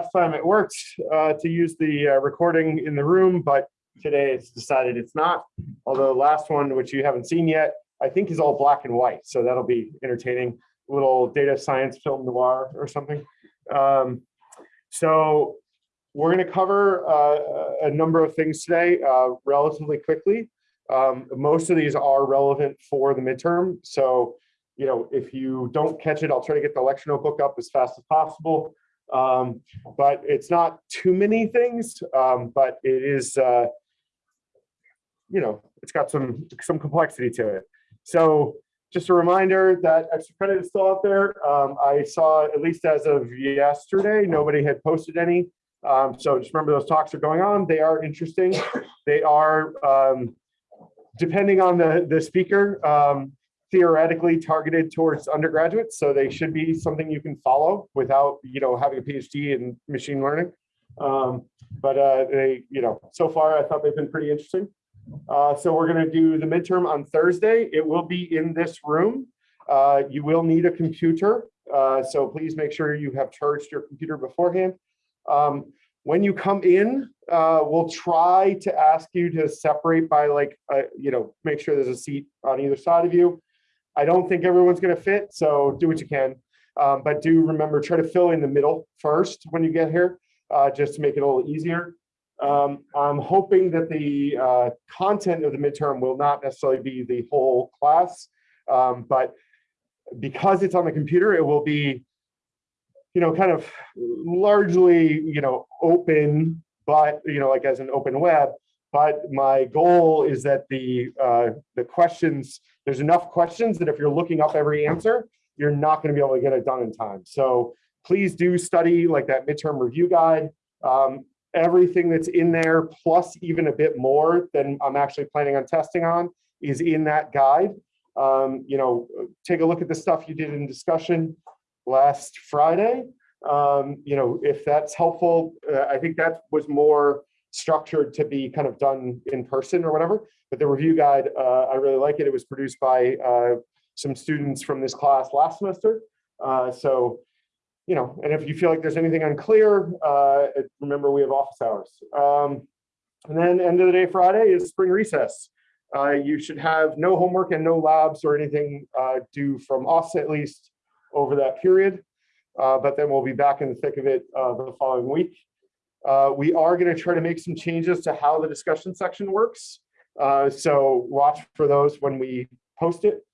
last time it worked uh, to use the uh, recording in the room, but today it's decided it's not. Although the last one, which you haven't seen yet, I think is all black and white. So that'll be entertaining, little data science film noir or something. Um, so we're going to cover uh, a number of things today uh, relatively quickly. Um, most of these are relevant for the midterm. So, you know, if you don't catch it, I'll try to get the lecture notebook up as fast as possible. Um, but it's not too many things, um, but it is, uh, you know, it's got some some complexity to it. So just a reminder that extra credit is still out there. Um, I saw, at least as of yesterday, nobody had posted any. Um, so just remember those talks are going on. They are interesting. They are, um, depending on the, the speaker, um, theoretically targeted towards undergraduates. So they should be something you can follow without, you know, having a PhD in machine learning. Um, but uh, they, you know, so far I thought they've been pretty interesting. Uh, so we're going to do the midterm on Thursday. It will be in this room. Uh, you will need a computer. Uh, so please make sure you have charged your computer beforehand. Um, when you come in, uh, we'll try to ask you to separate by like, uh, you know, make sure there's a seat on either side of you. I don't think everyone's going to fit, so do what you can. Um, but do remember, try to fill in the middle first when you get here, uh, just to make it a little easier. Um, I'm hoping that the uh, content of the midterm will not necessarily be the whole class, um, but because it's on the computer, it will be, you know, kind of largely, you know, open, but, you know, like as an open web. But my goal is that the uh, the questions, there's enough questions that if you're looking up every answer, you're not going to be able to get it done in time. So please do study like that midterm review guide. Um, everything that's in there, plus even a bit more than I'm actually planning on testing on, is in that guide. Um, you know, take a look at the stuff you did in discussion last Friday. Um, you know, if that's helpful, uh, I think that was more structured to be kind of done in person or whatever. But the review guide, uh, I really like it. It was produced by uh, some students from this class last semester. Uh, so you know, and if you feel like there's anything unclear, uh, remember we have office hours. Um, and then end of the day Friday is spring recess. Uh, you should have no homework and no labs or anything uh, due from us at least over that period. But then we'll be back in the thick of it the following week. Uh, we are going to try to make some changes to how the discussion section works. so watch for those when we post it.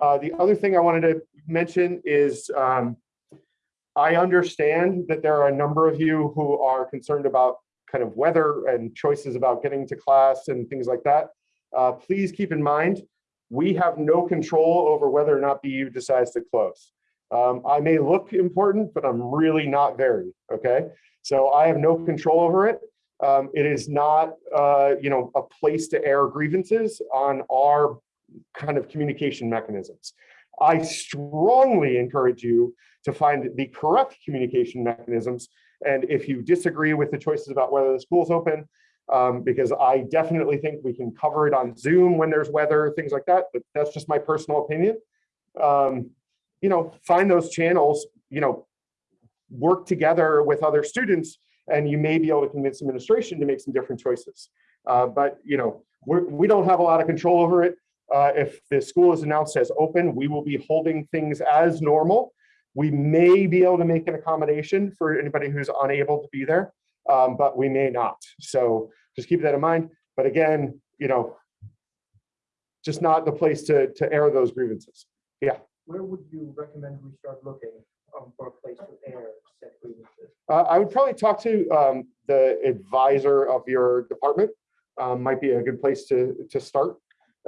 the other thing I wanted to mention is um, I understand that there are a number of you who are concerned about kind of weather and choices about getting to class and things like that. Uh, please keep in mind, we have no control over whether or not BU decides to close. Um, I may look important, but I'm really not very, okay? So I have no control over it. Um, it is not, uh, you know, a place to air grievances on our kind of communication mechanisms. I strongly encourage you to find the correct communication mechanisms. And if you disagree with the choices about whether the school's open, um, because I definitely think we can cover it on Zoom when there's weather, things like that, but that's just my personal opinion. Um, you know, find those channels, you know, work together with other students and you may be able to convince administration to make some different choices. Uh, but, you know, we're, we do not have a lot of control over it. Uh, if the school is announced as open, we will be holding things as normal. We may be able to make an accommodation for anybody who's unable to be there, um, but we may not. So just keep that in mind. But again, you know, just not the place to, to air those grievances. Yeah. Where would you recommend we start looking um, grievances? Uh, I would probably talk to um, the advisor of your department. Um, might be a good place to to start.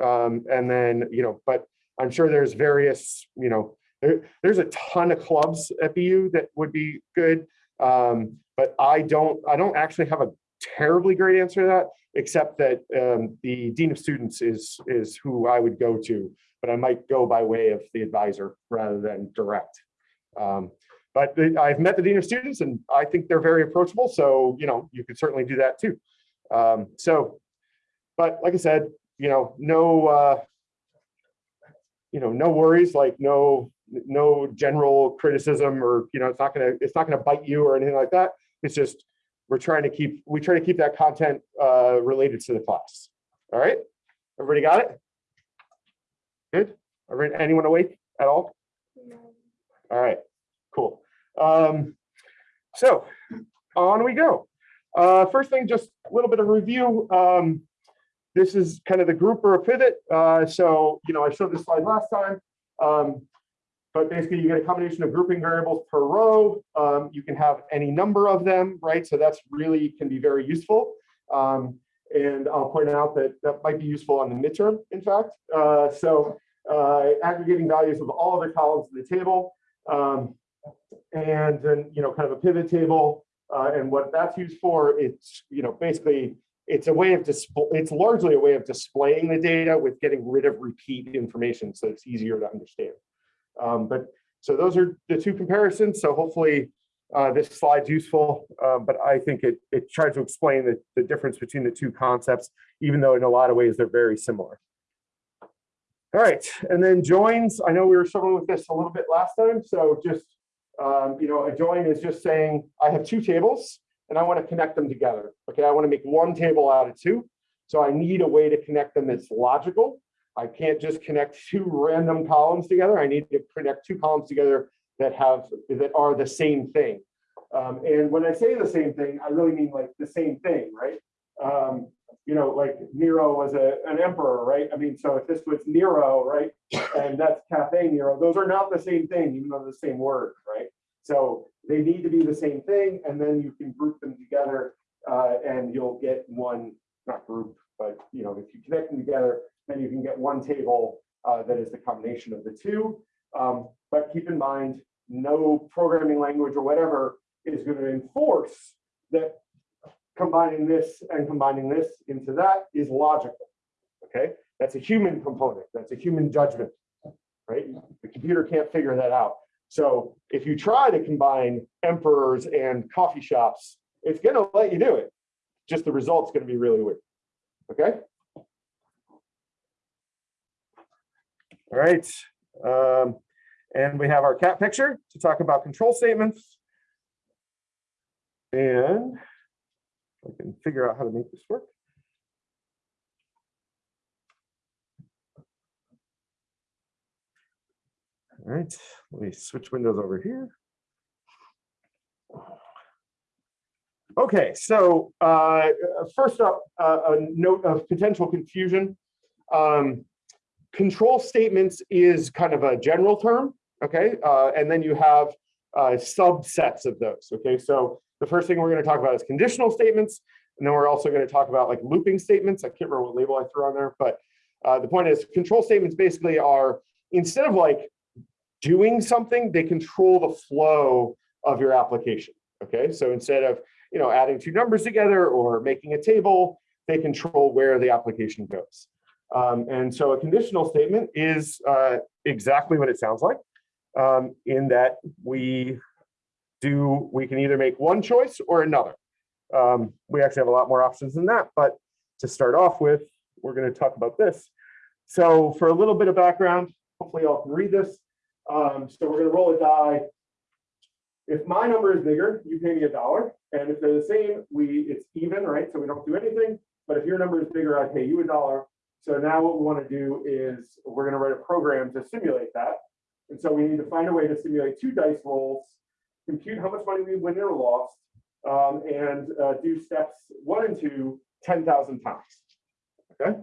Um, and then, you know, but I'm sure there's various, you know, there, there's a ton of clubs at BU that would be good. Um, but I don't, I don't actually have a terribly great answer to that, except that um, the Dean of Students is, is who I would go to, but I might go by way of the advisor rather than direct. Um, but I've met the Dean of Students and I think they're very approachable. So, you know, you could certainly do that too. Um, so, but like I said, you know, no, uh, you know, no worries, like no, no general criticism or, you know, it's not gonna, it's not gonna bite you or anything like that. It's just, we're trying to keep, we try to keep that content uh, related to the class. All right, everybody got it? Good? Everyone- Anyone awake at all? All right, cool. Um, so on we go. Uh, first thing, just a little bit of review. Um, this is kind of the group or a pivot. Uh, so, you know, I showed this slide last time. Um, but basically you get a combination of grouping variables per row. Um, you can have any number of them, right? So that's really can be very useful. Um, and I'll point out that that might be useful on the midterm, in fact. Uh, so uh, aggregating values of all other columns in the table. Um, and then, you know, kind of a pivot table. Uh, and what that's used for, it's, you know, basically, it's a way of display, it's largely a way of displaying the data with getting rid of repeat information, so it's easier to understand. Um, but so those are the two comparisons. So hopefully uh, this slide's useful, uh, but I think it it tries to explain the, the difference between the two concepts, even though in a lot of ways they're very similar. All right, and then joins. I know we were struggling with this a little bit last time, so just um, you know, a join is just saying I have two tables and I want to connect them together. Okay, I want to make one table out of two, so I need a way to connect them that's logical. I can't just connect two random columns together. I need to connect two columns together that have that are the same thing. Um, and when I say the same thing, I really mean like the same thing, right? Um, you know, like Nero was a, an emperor, right? I mean, so if this was Nero, right, and that's Caffè Nero, those are not the same thing, even though they're the same word, right? So they need to be the same thing, and then you can group them together, uh, and you'll get one, not group, but you know, if you connect them together, then you can get one table uh, that is the combination of the two. Um, but keep in mind, no programming language or whatever is going to enforce that combining this and combining this into that is logical. Okay, that's a human component. That's a human judgment, right? The computer can't figure that out. So if you try to combine emperors and coffee shops, it's going to let you do it. Just the result's going to be really weird. Okay. All right. Um, and we have our cat picture to talk about control statements. And I can figure out how to make this work. All right, let me switch windows over here. Okay, so uh, first up, uh, a note of potential confusion. Um, control statements is kind of a general term, okay? Uh, and then you have uh, subsets of those, okay? So the first thing we're gonna talk about is conditional statements, and then we're also gonna talk about like looping statements. I can't remember what label I threw on there, but uh, the point is control statements basically are, instead of like doing something, they control the flow of your application, okay? So instead of, you know, adding two numbers together or making a table, they control where the application goes. Um, and so a conditional statement is uh, exactly what it sounds like um, in that we do, we can either make one choice or another. Um, we actually have a lot more options than that, but to start off with, we're gonna talk about this. So for a little bit of background, hopefully y'all can read this. Um, so we're gonna roll a die. If my number is bigger, you pay me a dollar. And if they're the same, we it's even, right? So we don't do anything. But if your number is bigger, I pay you a dollar. So now what we want to do is we're going to write a program to simulate that. And so we need to find a way to simulate two dice rolls, compute how much money we win or lost, um, and uh, do steps one and two 10,000 times. Okay.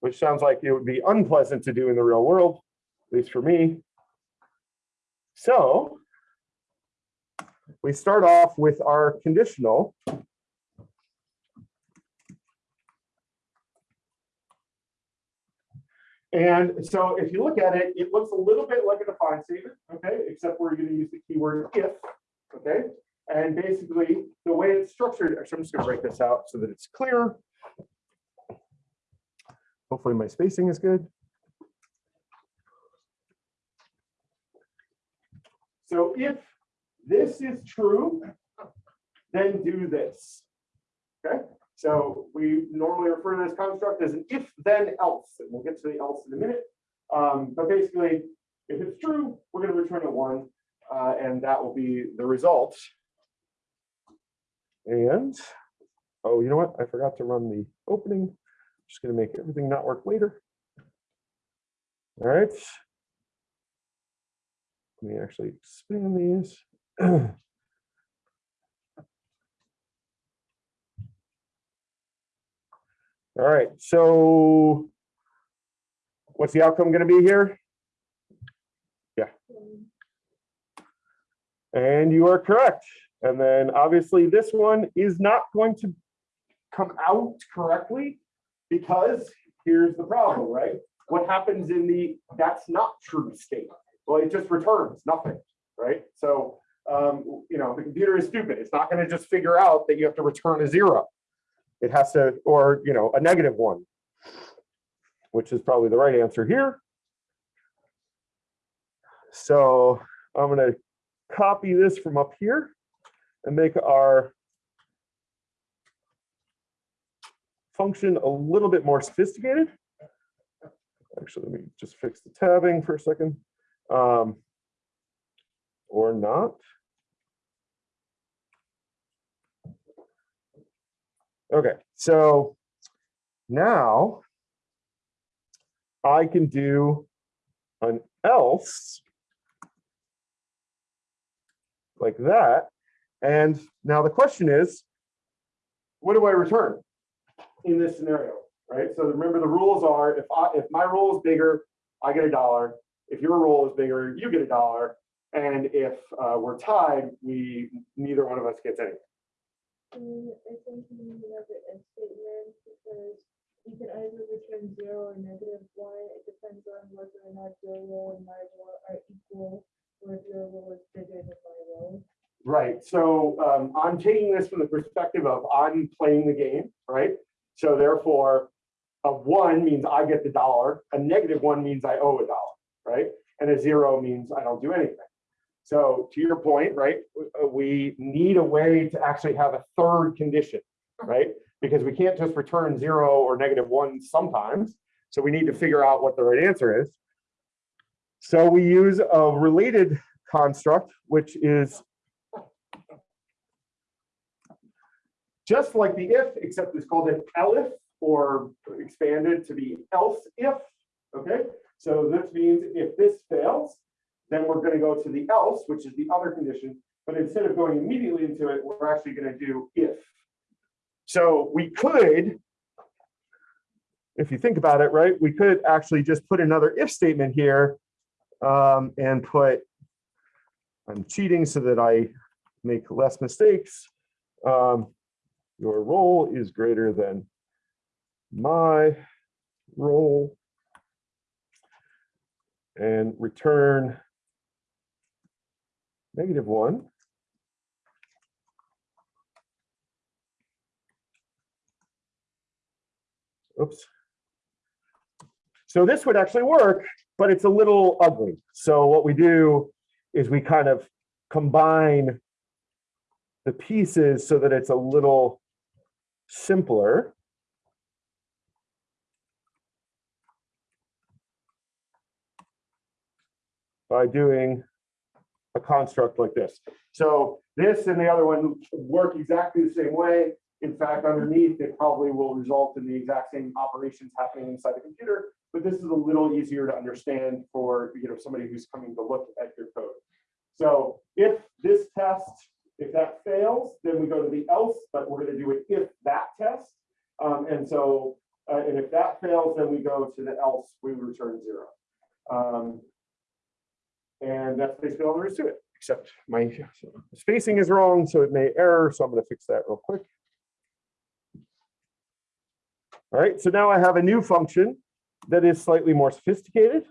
Which sounds like it would be unpleasant to do in the real world, at least for me. So we start off with our conditional. And so if you look at it, it looks a little bit like a define statement, okay, except we're going to use the keyword if, okay? And basically the way it's structured, actually, I'm just going to break this out so that it's clear. Hopefully my spacing is good. So if this is true, then do this. Okay, so we normally refer to this construct as an if then else, and we'll get to the else in a minute. Um, but basically, if it's true, we're going to return a one, uh, and that will be the result And, oh, you know what? I forgot to run the opening. I'm Just gonna make everything not work later. All right. Let me actually expand these. All right, so what's the outcome gonna be here? Yeah. And you are correct. And then obviously this one is not going to come out correctly because here's the problem, right? What happens in the, that's not true state? Well, it just returns nothing, right? So, um, you know, the computer is stupid. It's not gonna just figure out that you have to return a zero. It has to, or, you know, a negative one, which is probably the right answer here. So I'm gonna copy this from up here and make our function a little bit more sophisticated. Actually, let me just fix the tabbing for a second. Um, or not. Okay, so now I can do an else like that. And now the question is, what do I return in this scenario, right? So remember the rules are, if I, if my roll is bigger, I get a dollar. If your roll is bigger, you get a dollar. And if uh, we're tied, we, neither one of us gets anything. I think you if statement because you can either return zero or negative one. It depends on whether or not your roll and my roll are equal, or if your roll is bigger than my roll. Right, so um, I'm taking this from the perspective of I'm playing the game, right? So therefore, a one means I get the dollar, a negative one means I owe a dollar, right? And a zero means I don't do anything. So to your point, right, uh, we need a way to actually have a third condition, right? Because we can't just return zero or negative one sometimes. So we need to figure out what the right answer is. So we use a related construct, which is just like the if, except it's called an elif or expanded to be else if. Okay, so this means if this fails, then we're going to go to the else, which is the other condition. But instead of going immediately into it, we're actually going to do if. So we could, if you think about it, right, we could actually just put another if statement here um, and put, I'm cheating so that I make less mistakes. Um, your roll is greater than my roll. And return negative one. Oops. So this would actually work, but it's a little ugly. So what we do is we kind of combine the pieces so that it's a little simpler. By doing a construct like this. So this and the other one work exactly the same way. In fact, underneath, it probably will result in the exact same operations happening inside the computer, but this is a little easier to understand for, you know, somebody who's coming to look at your code. So if this test, if that fails, then we go to the else, but we're gonna do it if that test. Um, and so, uh, and if that fails, then we go to the else, we return zero. Um, and that's basically all there is to it, except my spacing is wrong, so it may error, so I'm gonna fix that real quick. All right, so now I have a new function that is slightly more sophisticated.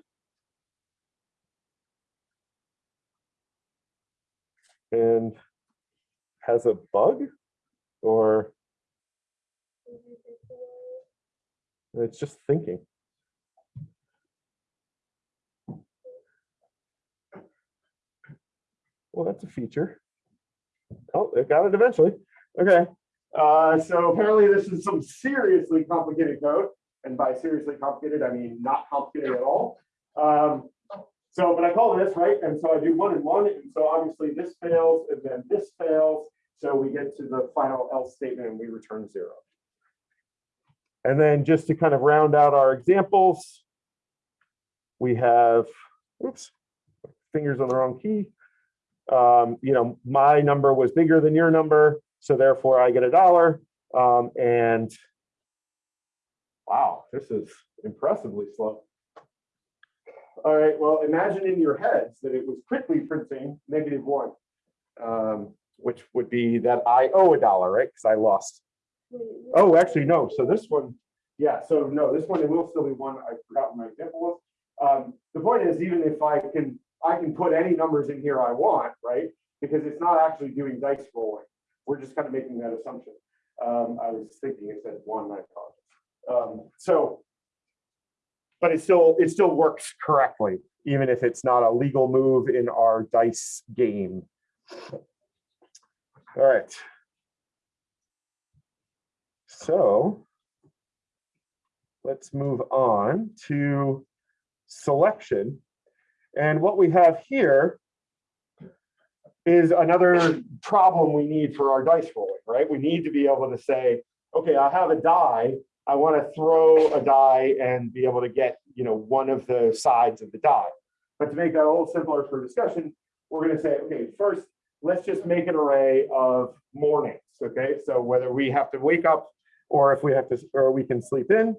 And has a bug or it's just thinking. Well, that's a feature. Oh, it got it eventually. Okay. Uh, so apparently this is some seriously complicated code. And by seriously complicated, I mean not complicated at all. Um, so, but I call this, right? And so I do one and one. And so obviously this fails and then this fails. So we get to the final else statement and we return zero. And then just to kind of round out our examples, we have, oops, fingers on the wrong key. Um, you know, my number was bigger than your number, so therefore I get a dollar. Um, and wow, this is impressively slow. All right, well, imagine in your heads that it was quickly printing negative one, um, which would be that I owe a dollar, right? Because I lost. Oh, actually, no. So this one, yeah, so no, this one, it will still be one. I forgot what my example was. Um, the point is, even if I can, I can put any numbers in here I want, right? Because it's not actually doing dice rolling. We're just kind of making that assumption. Um, I was thinking it said one, I apologize. Um, so. But it still, it still works correctly, even if it's not a legal move in our dice game. All right. So let's move on to selection. And what we have here is another problem we need for our dice rolling, right? We need to be able to say, okay, I have a die. I want to throw a die and be able to get, you know, one of the sides of the die. But to make that a little simpler for discussion, we're going to say, okay, first, let's just make an array of mornings, okay? So whether we have to wake up or if we have to, or we can sleep in.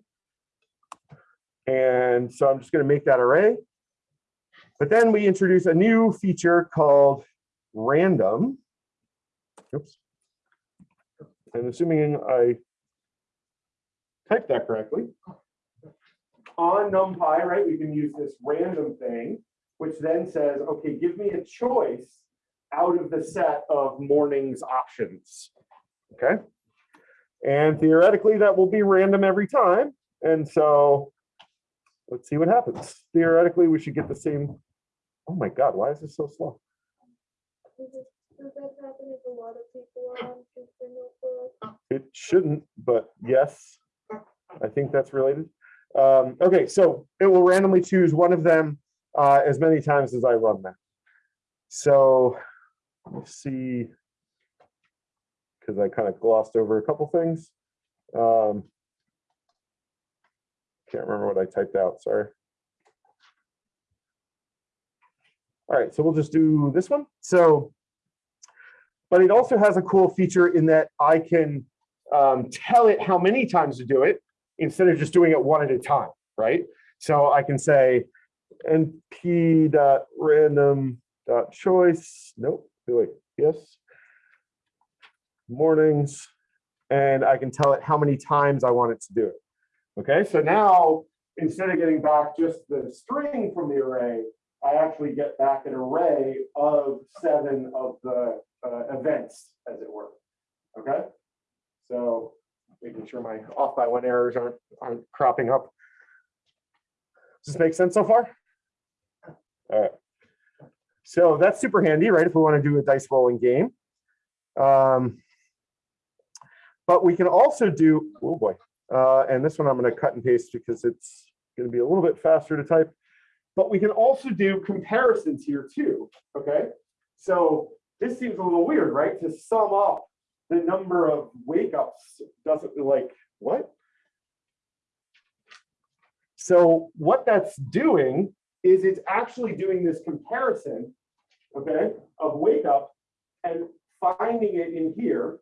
And so I'm just going to make that array. But then we introduce a new feature called random. Oops. And assuming I typed that correctly. On NumPy, right, we can use this random thing, which then says, okay, give me a choice out of the set of mornings options. Okay. And theoretically, that will be random every time. And so let's see what happens. Theoretically, we should get the same. Oh my God, why is this so slow? Does it- that happen if a lot of people are on System Notebook? It shouldn't, but yes, I think that's related. Um, okay, so it will randomly choose one of them uh, as many times as I run that. So let's see. Because I kind of glossed over a couple things. Um, can't remember what I typed out, sorry. All right, so we'll just do this one. So, but it also has a cool feature in that I can um, tell it how many times to do it instead of just doing it one at a time, right? So I can say np dot random dot choice. Nope. Wait. Yes. Mornings, and I can tell it how many times I want it to do it. Okay. So now instead of getting back just the string from the array, I actually get back an array of seven of the uh, events, as it were. Okay. So making sure my off by one errors aren't, aren't cropping up. Does this make sense so far? All right. So that's super handy, right? If we want to do a dice rolling game. Um, but we can also do, oh boy, uh, and this one I'm going to cut and paste because it's going to be a little bit faster to type. But we can also do comparisons here too, okay? So this seems a little weird, right? To sum up the number of wake ups doesn't like what? So what that's doing is it's actually doing this comparison, okay, of wake up and finding it in here,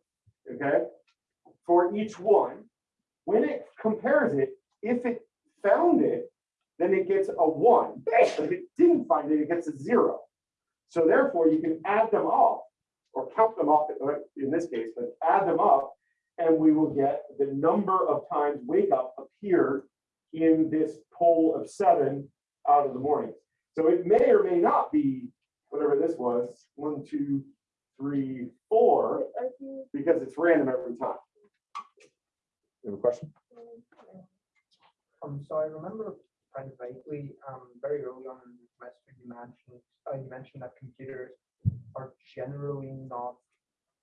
okay, for each one. When it compares it, if it found it, then it gets a one. If it didn't find it, it gets a zero. So therefore, you can add them up or count them up in this case, but add them up and we will get the number of times wake up appeared in this poll of seven out of the morning. So it may or may not be whatever this was, one, two, three, four, because it's random every time. You have a question? Um, so I remember kind of vaguely, um, very early on in the semester, you mentioned, uh, you mentioned that computers are generally not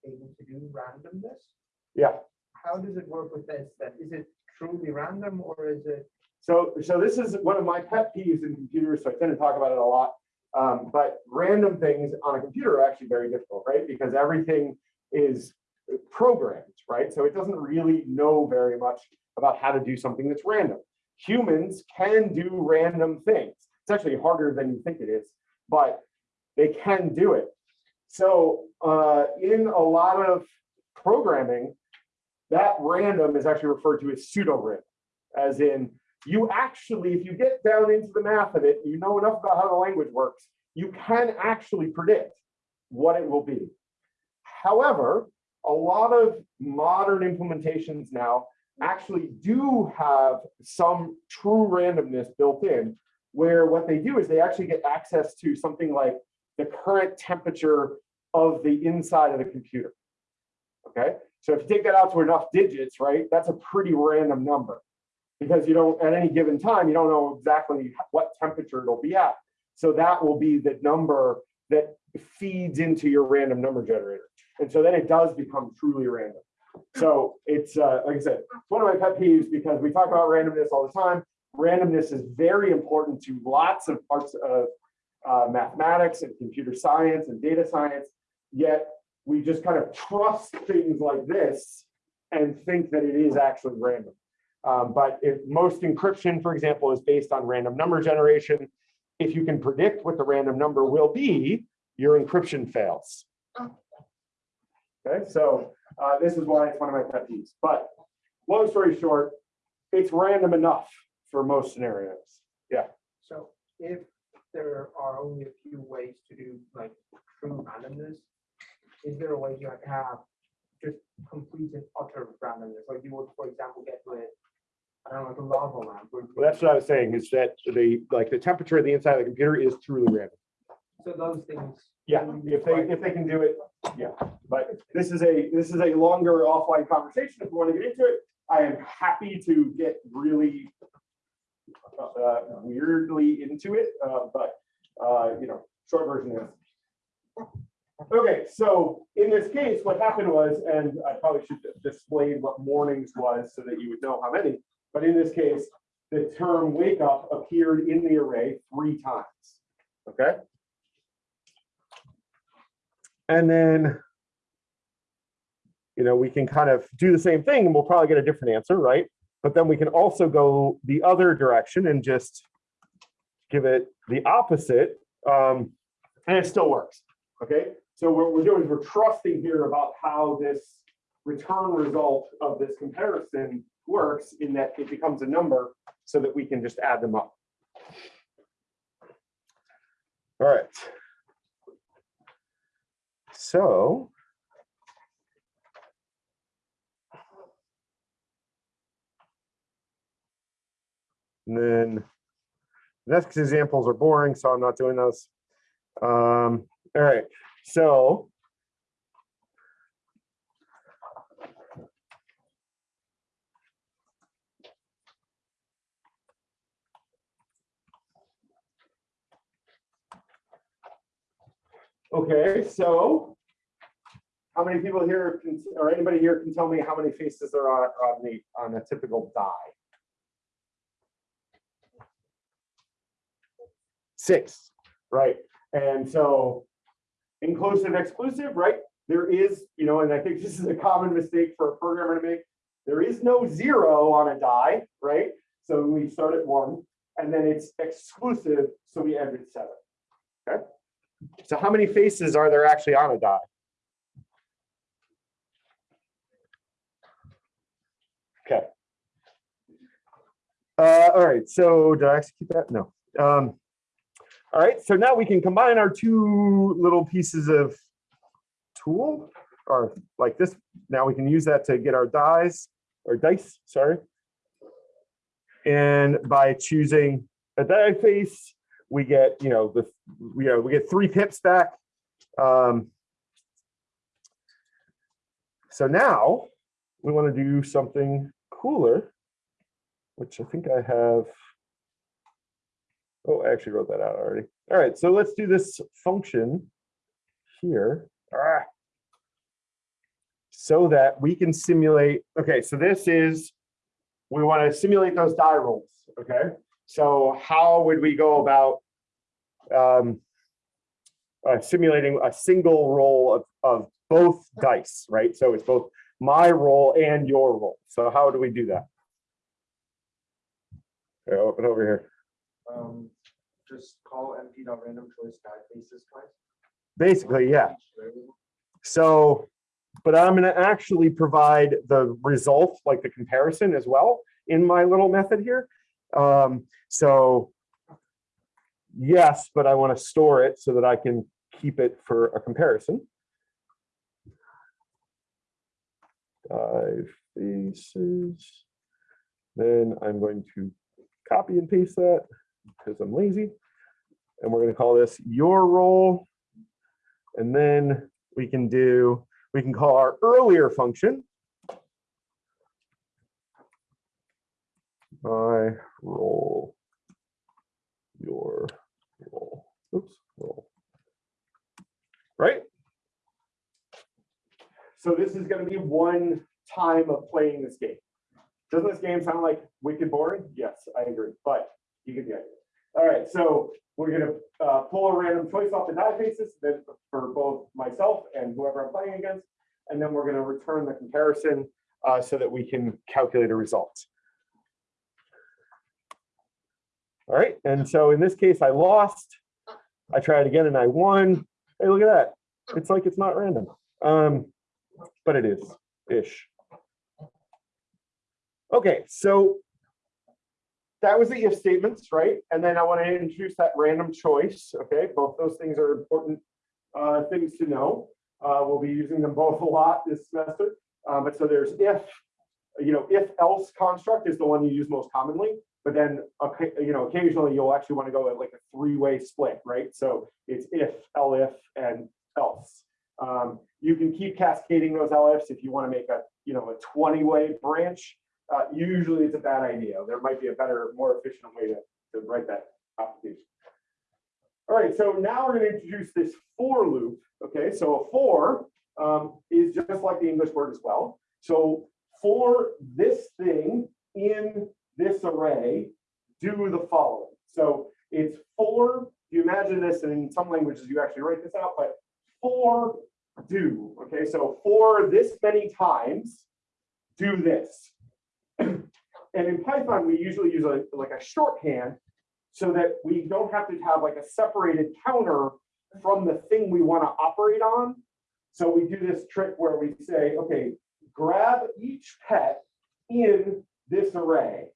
able to do randomness. Yeah. How does it work with this then? Is it truly random or is it? So, so this is one of my pet peeves in computers, so I tend to talk about it a lot. Um, but random things on a computer are actually very difficult, right? Because everything is programmed, right? So it doesn't really know very much about how to do something that's random. Humans can do random things. It's actually harder than you think it is, but they can do it. So uh, in a lot of programming, that random is actually referred to as pseudo random, as in you actually, if you get down into the math of it, you know enough about how the language works, you can actually predict what it will be. However, a lot of modern implementations now actually do have some true randomness built in, where what they do is they actually get access to something like the current temperature of the inside of the computer. Okay, so if you take that out to enough digits, right, that's a pretty random number because you don't, at any given time, you don't know exactly what temperature it'll be at. So that will be the number that feeds into your random number generator. And so then it does become truly random. So it's, uh, like I said, it's one of my pet peeves because we talk about randomness all the time. Randomness is very important to lots of parts of uh, mathematics and computer science and data science. Yet we just kind of trust things like this and think that it is actually random. Um, but if most encryption, for example, is based on random number generation, if you can predict what the random number will be, your encryption fails. Okay, so uh, this is why it's one of my pet peeves. But long story short, it's random enough for most scenarios. Yeah. So if there are only a few ways to do like true randomness, is there a way you like have just complete and utter randomness, like you would, for example, get with, I don't know, like a lava lamp? Well, that's what I was saying is that the like the temperature of the inside of the computer is truly random. So those things. Yeah, if they if they can do it, yeah. But this is a this is a longer offline conversation. If you want to get into it, I am happy to get really uh, weirdly into it. Uh, but uh, you know, short version is. Okay, so in this case, what happened was, and I probably should display what mornings was so that you would know how many. But in this case, the term wake up appeared in the array three times. Okay. And then, you know, we can kind of do the same thing and we'll probably get a different answer, right? But then we can also go the other direction and just give it the opposite. Um, and it still works, okay? So what we're doing is we're trusting here about how this return result of this comparison works in that it becomes a number so that we can just add them up. All right. So. And then next examples are boring, so I'm not doing those. Um, all right, so. Okay, so how many people here can, or anybody here can tell me how many faces there are on the, on a typical die? Six, right? And so inclusive, exclusive, right? There is, you know, and I think this is a common mistake for a programmer to make. There is no zero on a die, right? So we start at one and then it's exclusive, so we end at seven. Okay. So how many faces are there actually on a die? Okay. Uh, all right, so did I execute that? No. Um, all right, so now we can combine our two little pieces of tool or like this. Now we can use that to get our dies or dice, sorry. And by choosing a die face, we get, you know, the, you know, we get three pips back. Um, so now we want to do something cooler, which I think I have. Oh, I actually wrote that out already. All right, so let's do this function here. Ah. So that we can simulate, okay, so this is, we want to simulate those die rolls, okay? So how would we go about um, uh, simulating a single roll of, of both dice, right? So it's both my roll and your roll. So how do we do that? Okay, open over here. Um, just call np dot random choice die twice. Basically, yeah. So, but I'm gonna actually provide the result, like the comparison as well in my little method here. Um, so yes, but I want to store it so that I can keep it for a comparison. Dive faces. Then I'm going to copy and paste that because I'm lazy. And we're going to call this your roll. And then we can do, we can call our earlier function. My roll, your oops, roll. Right? So this is gonna be one time of playing this game. Doesn't this game sound like wicked boring? Yes, I agree, but you get the idea. All right, so we're gonna uh, pull a random choice off the die faces for both myself and whoever I'm playing against. And then we're gonna return the comparison uh, so that we can calculate a result. All right, and so in this case, I lost. I tried again and I won. Hey, look at that. It's like it's not random. Um, but it is ish. Okay, so that was the if statements, right? And then I want to introduce that random choice. Okay, both those things are important uh, things to know. Uh, we'll be using them both a lot this semester. Uh, but so there's if, you know, if else construct is the one you use most commonly. But then, okay, you know, occasionally you'll actually want to go at like a three-way split, right? So it's if, elif, and else. Um, you can keep cascading those elifs if you want to make a, you know, a 20-way branch. Uh, usually it's a bad idea. There might be a better, more efficient way to, to write that application. All right, so now we're going to introduce this for loop. Okay, so a for um, is just like the English word as well. So for this thing in this array, do the following. So it's for, you imagine this, in some languages you actually write this out, but for do. Okay, so for this many times, do this. and in Python, we usually use a, like a shorthand so that we don't have to have like a separated counter from the thing we want to operate on. So we do this trick where we say, okay, grab each pet in this array.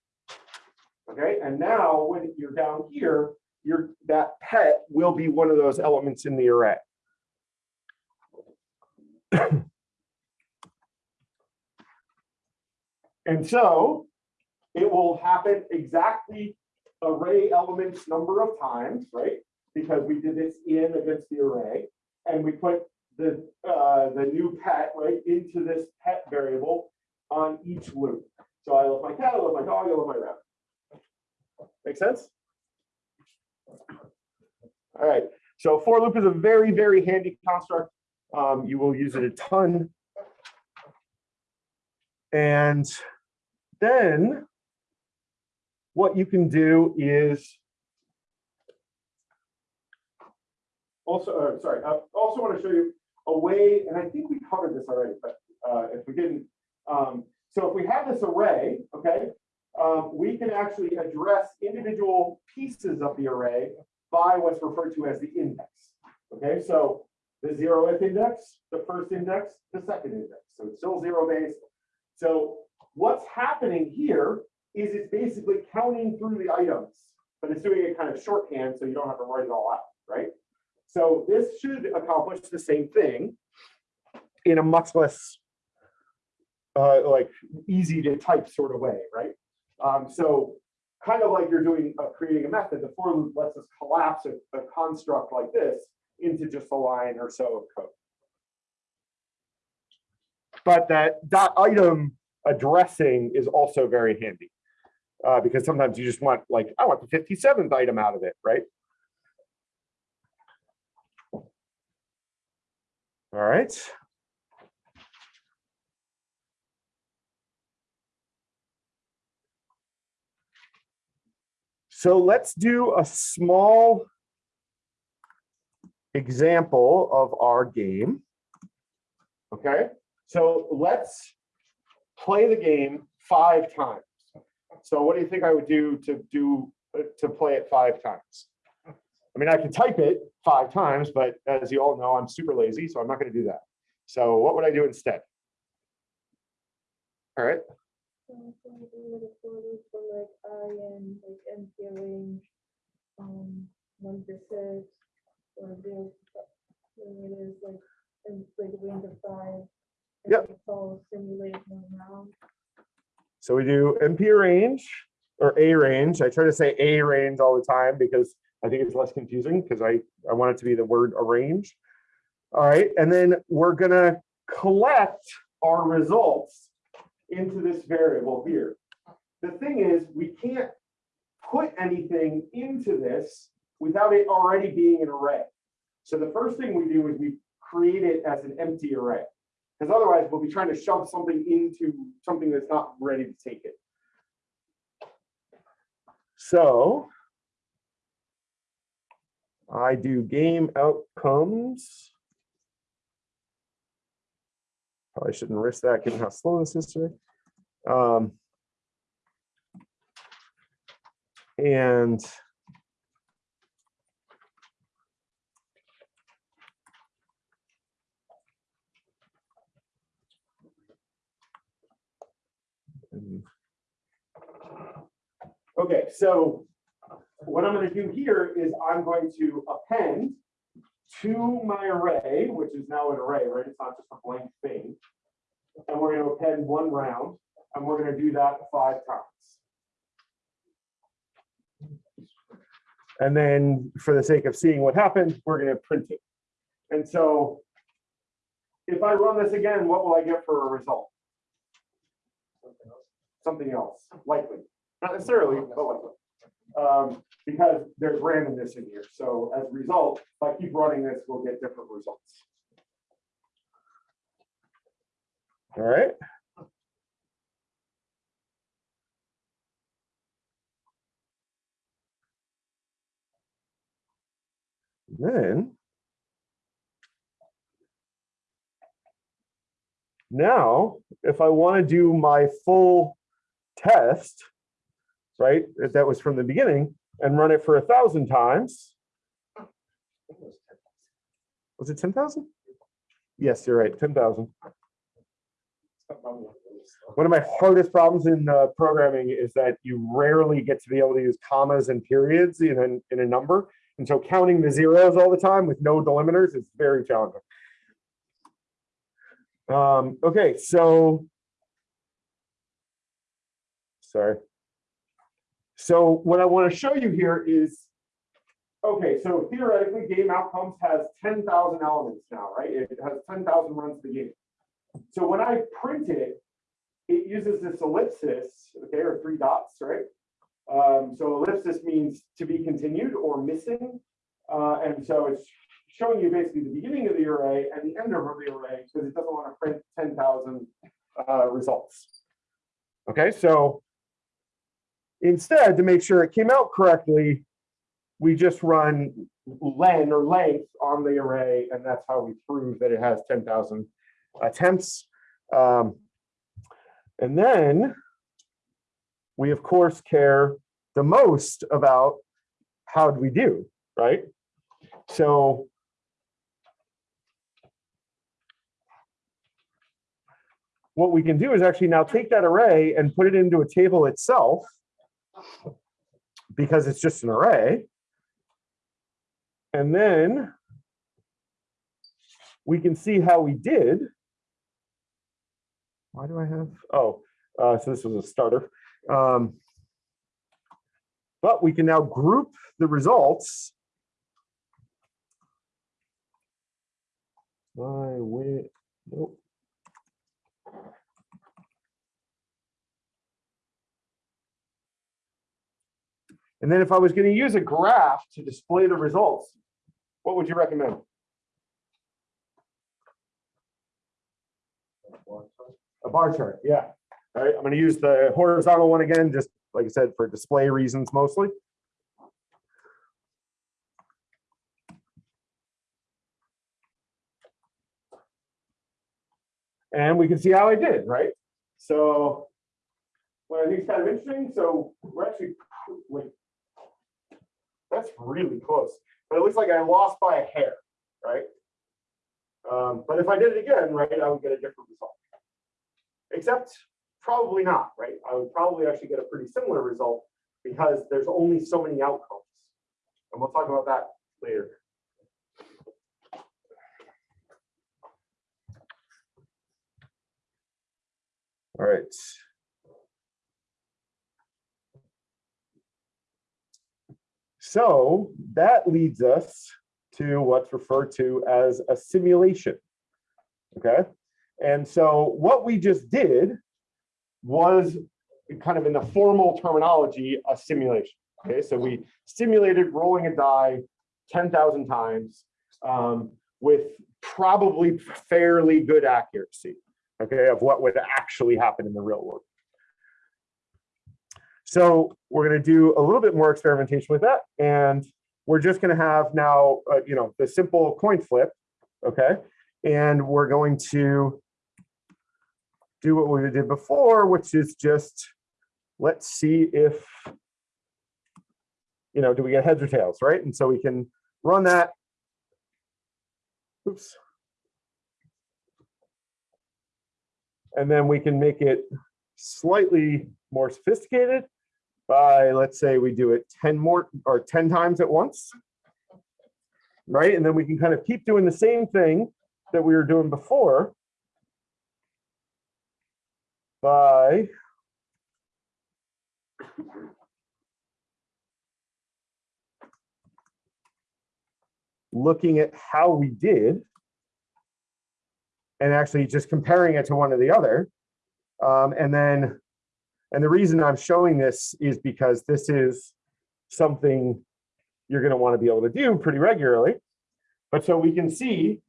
Okay, and now when you're down here, your that pet will be one of those elements in the array. and so it will happen exactly array elements number of times, right? Because we did this in against the array, and we put the uh, the new pet right into this pet variable on each loop. So I love my cat, I love my dog, I love my rabbit. Make sense? All right. So for loop is a very, very handy construct. Um, you will use it a ton. And then what you can do is also, uh, sorry, I also want to show you a way, and I think we covered this already, but uh, if we didn't, um, so if we have this array, okay, um, we can actually address individual pieces of the array by what's referred to as the index. Okay, so the zero if index, the first index, the second index. So it's still zero based. So what's happening here is it's basically counting through the items, but it's doing it kind of shorthand so you don't have to write it all out, right? So this should accomplish the same thing in a much less uh, like easy to type sort of way, right? Um, so kind of like you're doing uh, creating a method, the for loop lets us collapse a, a construct like this into just a line or so of code. But that dot item addressing is also very handy uh, because sometimes you just want like, I want the 57th item out of it, right? All right. So let's do a small example of our game. Okay, so let's play the game five times. So what do you think I would do to do, to play it five times? I mean, I can type it five times, but as you all know, I'm super lazy, so I'm not gonna do that. So what would I do instead? All right, So for like I and like range, one or like, of five. Yep. simulation so we do np range or A range. I try to say A range all the time because I think it's less confusing because I, I want it to be the word arrange. All right, and then we're gonna collect our results into this variable here. The thing is, we can't put anything into this without it already being an array. So the first thing we do is we create it as an empty array. Because otherwise we'll be trying to shove something into something that's not ready to take it. So I do game outcomes. Probably shouldn't risk that given how slow this is today. Um, and Okay, so what I'm gonna do here is I'm going to append to my array, which is now an array, right? It's not just a blank thing. And we're gonna append one round, and we're gonna do that five times. And then for the sake of seeing what happens, we're gonna print it. And so if I run this again, what will I get for a result? Something else, likely. Not necessarily, but likely. Um, because there's randomness in here. So as a result, if I keep running this, we'll get different results. All right. Then now, if I want to do my full test, right, that was from the beginning, and run it for a thousand times. Was it ten thousand? Yes, you're right, ten thousand. One of my hardest problems in uh, programming is that you rarely get to be able to use commas and periods in in a number. And so counting the zeros all the time with no delimiters is very challenging. Um, okay, so. Sorry. So what I want to show you here is, okay, so theoretically, game outcomes has ten thousand elements now, right? It has ten thousand runs to the game. So when I print it, it uses this ellipsis, okay, or three dots, right? Um, so ellipsis means to be continued or missing. Uh, and so it's showing you basically the beginning of the array and the end of the array because it doesn't want to print ten thousand uh, results. Okay, so Instead, to make sure it came out correctly, we just run len or length on the array, and that's how we prove that it has 10,000 attempts. Um, and then we, of course, care the most about how do we do, right? So what we can do is actually now take that array and put it into a table itself because it's just an array. And then we can see how we did. Why do I have, oh, uh, so this was a starter. Um, but we can now group the results. My way, nope. And then if I was going to use a graph to display the results, what would you recommend? A bar chart, yeah. All right, I'm going to use the horizontal one again, just like I said, for display reasons mostly. And we can see how I did, right? So what I think kind of interesting, so we're actually like, that's really close, but it looks like I lost by a hair, right? Um, but if I did it again, right, I would get a different result. Except probably not, right? I would probably actually get a pretty similar result because there's only so many outcomes. And we'll talk about that later. All right. So that leads us to what's referred to as a simulation. Okay, and so what we just did was kind of in the formal terminology, a simulation. Okay, so we simulated rolling a die 10,000 times um, with probably fairly good accuracy, okay, of what would actually happen in the real world. So we're going to do a little bit more experimentation with that. And we're just going to have now, uh, you know, the simple coin flip, okay? And we're going to do what we did before, which is just, let's see if, you know, do we get heads or tails, right? And so we can run that. Oops. And then we can make it slightly more sophisticated by, let's say we do it 10 more or 10 times at once. Right, and then we can kind of keep doing the same thing that we were doing before by looking at how we did and actually just comparing it to one or the other. Um, and then, and the reason I'm showing this is because this is something you're going to want to be able to do pretty regularly. But so we can see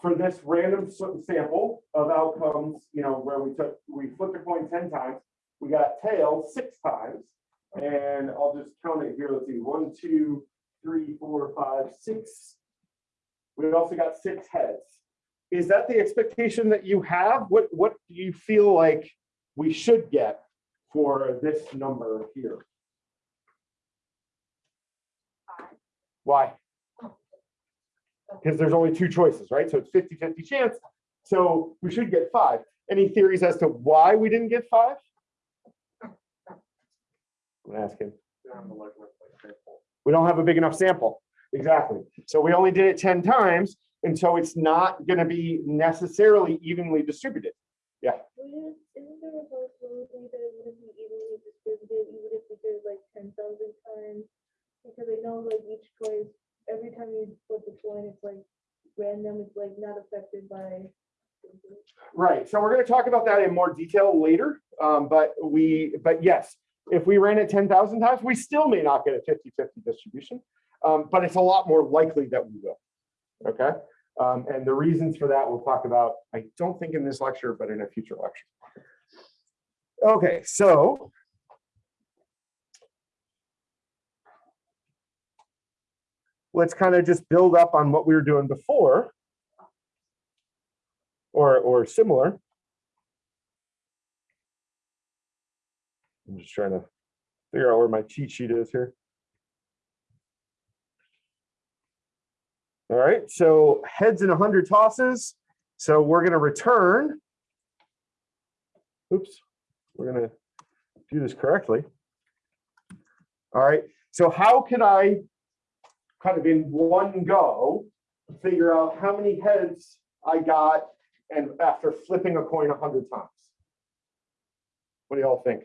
for this random sample of outcomes, you know, where we took, we flipped a coin 10 times, we got tails six times. And I'll just count it here. Let's see, one, two, three, four, five, six. We also got six heads. Is that the expectation that you have? What, what do you feel like we should get for this number here? Why? Because there's only two choices, right? So it's 50, 50 chance. So we should get five. Any theories as to why we didn't get five? I'm asking. We don't have a big enough sample. Exactly. So we only did it 10 times. And so it's not going to be necessarily evenly distributed. Wouldn't, isn't there a possibility that it wouldn't be evenly distributed even if we did like ten thousand times? Because I know like each choice, every time you flip the coin, it's like random, it's like not affected by. Right. So we're going to talk about that in more detail later. Um, but we, but yes, if we ran it 10,000 times, we still may not get a 50 50 distribution. Um, but it's a lot more likely that we will. Okay. Um, and the reasons for that we'll talk about, I don't think in this lecture, but in a future lecture. Okay. So let's kind of just build up on what we were doing before or, or similar. I'm just trying to figure out where my cheat sheet is here. All right, so heads in 100 tosses. So we're going to return. Oops, we're going to do this correctly. All right, so how can I kind of in one go figure out how many heads I got and after flipping a coin 100 times? What do y'all think?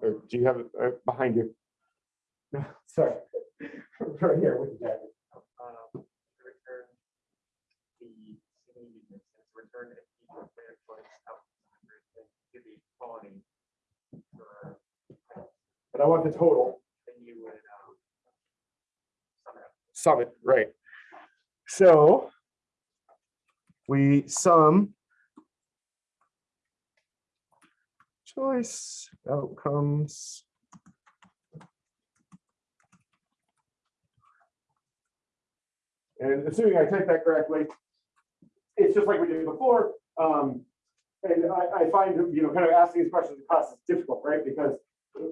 Or do you have it uh, behind you? No, sorry. Right here with the jacket. Um, return the single units, return it equal to their choice out to the colony. For, But I want the total. then you would, um, sum it up. Sum it, right. So we sum choice outcomes. And assuming I typed that correctly, it's just like we did before. Um, and I, I find, you know, kind of asking these questions in class is difficult, right? Because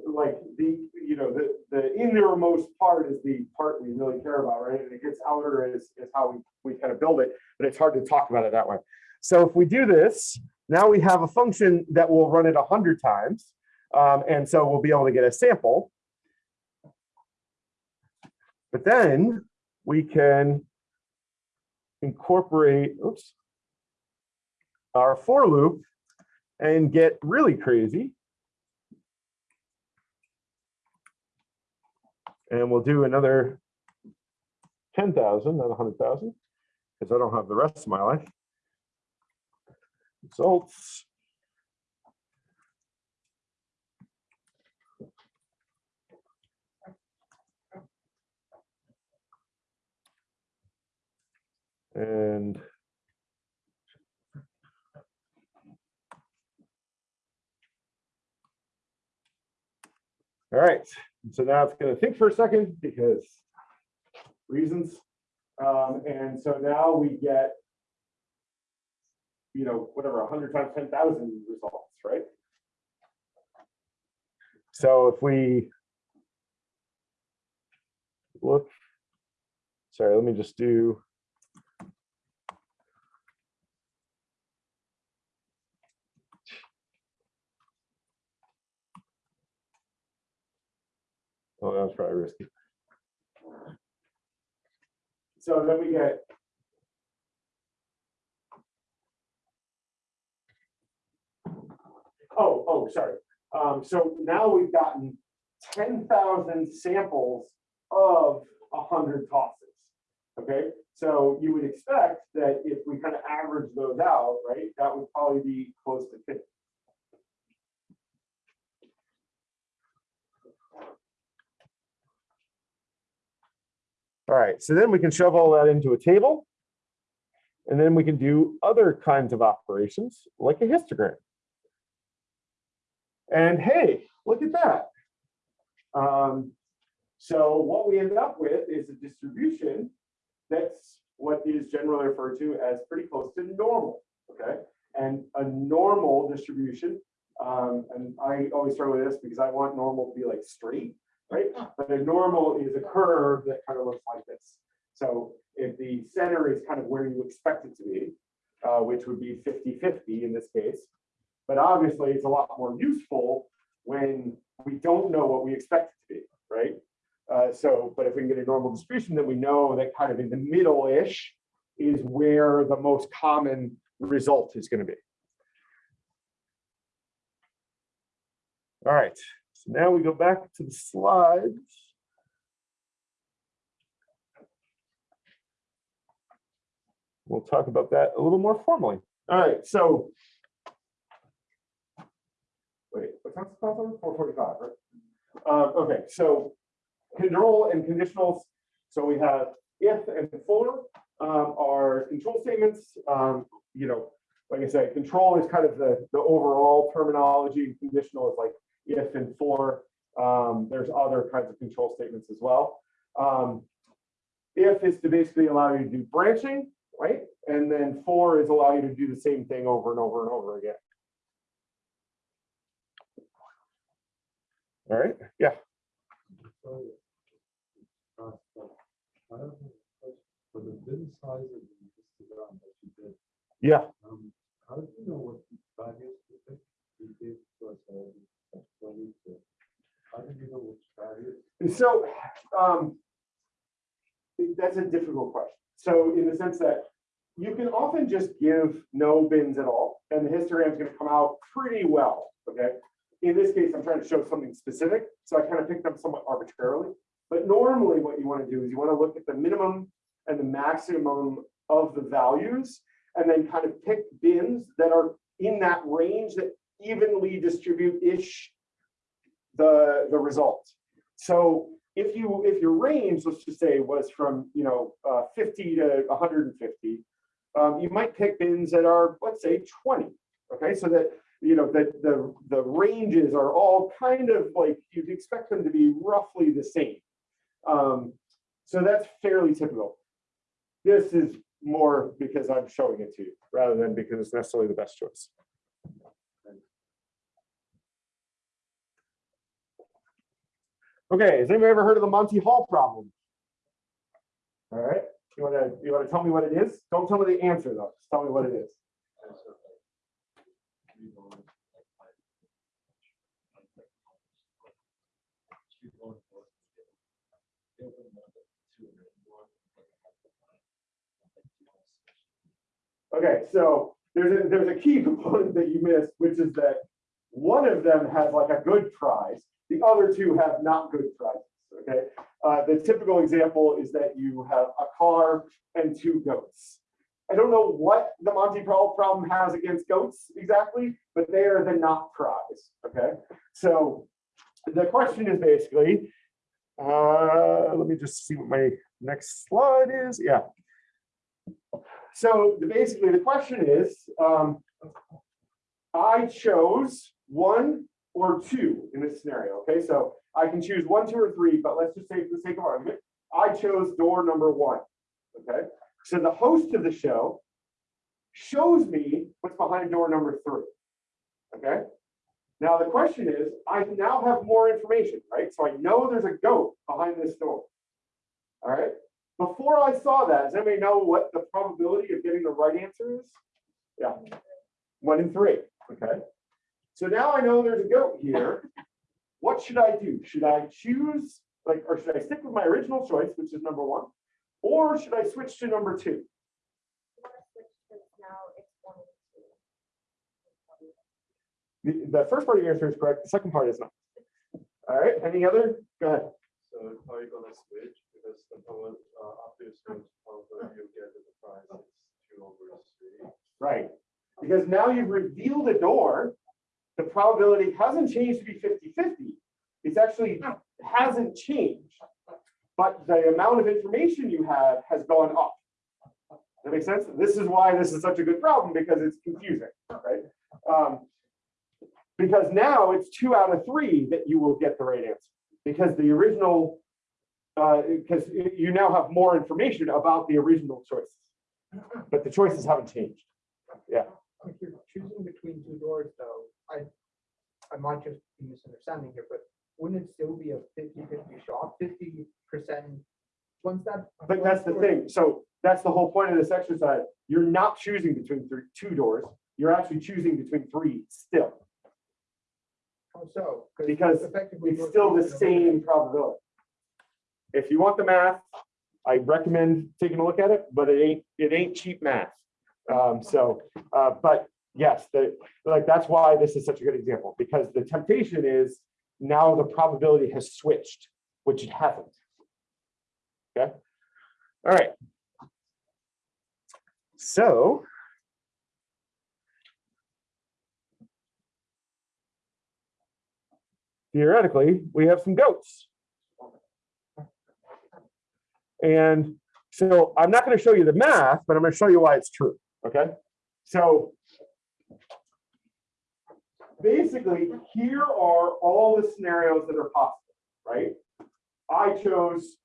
like the, you know, the, the innermost part is the part we really care about, right? And it gets outer is, is how we, we kind of build it, but it's hard to talk about it that way. So if we do this, now we have a function that will run it a hundred times. Um, and so we'll be able to get a sample. But then we can incorporate, oops, our for loop and get really crazy. And we'll do another 10,000, not 100,000, because I don't have the rest of my life. Results. And all right, so now it's gonna think for a second because reasons. Um, and so now we get, you know, whatever, hundred times ten thousand results, right? So if we look, sorry, let me just do. Oh, that was probably risky. So then we get. Oh, oh, sorry. Um, so now we've gotten ten thousand samples of hundred tosses. Okay, so you would expect that if we kind of average those out, right, that would probably be close to fifty. All right, so then we can shove all that into a table. And then we can do other kinds of operations like a histogram. And hey, look at that. Um, so what we end up with is a distribution that's what is generally referred to as pretty close to normal, okay? And a normal distribution, um, and I always struggle with this because I want normal to be like straight, right? But a normal is a curve that kind of looks like this. So if the center is kind of where you expect it to be, uh, which would be 50-50 in this case, but obviously it's a lot more useful when we don't know what we expect it to be, right? Uh, so, but if we can get a normal distribution, then we know that kind of in the middle-ish is where the most common result is going to be. All right, so now we go back to the slides. We'll talk about that a little more formally. All right, so. Wait, what time's the class on? Four forty-five, right? Uh, okay, so control and conditionals. So we have if and for um, are control statements. Um, you know, like I said, control is kind of the, the overall terminology. Conditional is like if and for. Um, there's other kinds of control statements as well. Um, if is to basically allow you to do branching, right? And then for is allow you to do the same thing over and over and over again. All right, yeah. For the bin size of the histogram that you did, Yeah, um, how do you know what values to pick? You gave to us already, that's twenty two. How do you know which values? And so, um, that's a difficult question. So in the sense that you can often just give no bins at all, and the histogram is going to come out pretty well, okay? In this case, I'm trying to show something specific, so I kind of picked them somewhat arbitrarily. But normally what you want to do is you want to look at the minimum and the maximum of the values, and then kind of pick bins that are in that range that evenly distribute-ish the, the result. So if you, if your range, let's just say was from, you know, uh, 50 to 150, um, you might pick bins that are, let's say 20. Okay, so that, you know, that the, the ranges are all kind of like, you'd expect them to be roughly the same. Um, so that's fairly typical. This is more because I'm showing it to you, rather than because it's necessarily the best choice. Okay, has anybody ever heard of the Monty Hall problem? All right, you wanna, you wanna tell me what it is? Don't tell me the answer though, just tell me what it is. Okay, so there's a, there's a key component that you missed, which is that one of them has like a good prize, the other two have not good prizes, okay? Uh, the typical example is that you have a car and two goats. I don't know what the Monty Pro- problem has against goats exactly, but they are the not prize, okay? So the question is basically, uh, let me just see what my next slide is, yeah. So basically, the question is, um, I chose one or two in this scenario, okay? So I can choose one, two, or three, but let's just say for the sake of argument, I chose door number one, okay? So the host of the show shows me what's behind door number three, okay? Now, the question is, I now have more information, right? So I know there's a goat behind this door. All right, before I saw that, does anybody know what the probability of getting the right answer is? Yeah, one in three, okay? So now I know there's a goat here. What should I do? Should I choose, like, or should I stick with my original choice, which is number one? Or should I switch to number two? The, the first part of your answer is correct, the second part is not. All right, any other? Go ahead. So are you gonna switch? Because the problem, uh, after you switch, probably you get the price is two over three. Right, because now you've revealed a door, the probability hasn't changed to be 50-50. It's actually hasn't changed. But the amount of information you have has gone up. That makes sense? This is why this is such a good problem, because it's confusing, right? Um, Because now it's two out of three that you will get the right answer, because the original, uh, because you now have more information about the original choices. But the choices haven't changed. If you're choosing between two doors though, I, I might just be misunderstanding here, but wouldn't it still be a 50-50 shot, fifty percent? Once that. But that's the thing. So that's the whole point of this exercise. You're not choosing between three, two doors. You're actually choosing between three still, How so? because effectively it's still the choosing same probability. If you want the math, I recommend taking a look at it, but it ain't, it ain't cheap math. Um, so, uh, but yes, the, like, that's why this is such a good example, because the temptation is now the probability has switched, which it hasn't. Okay, all right. So. Theoretically, we have some goats. And so I'm not going to show you the math, but I'm going to show you why it's true. Okay. So basically, here are all the scenarios that are possible, right? I chose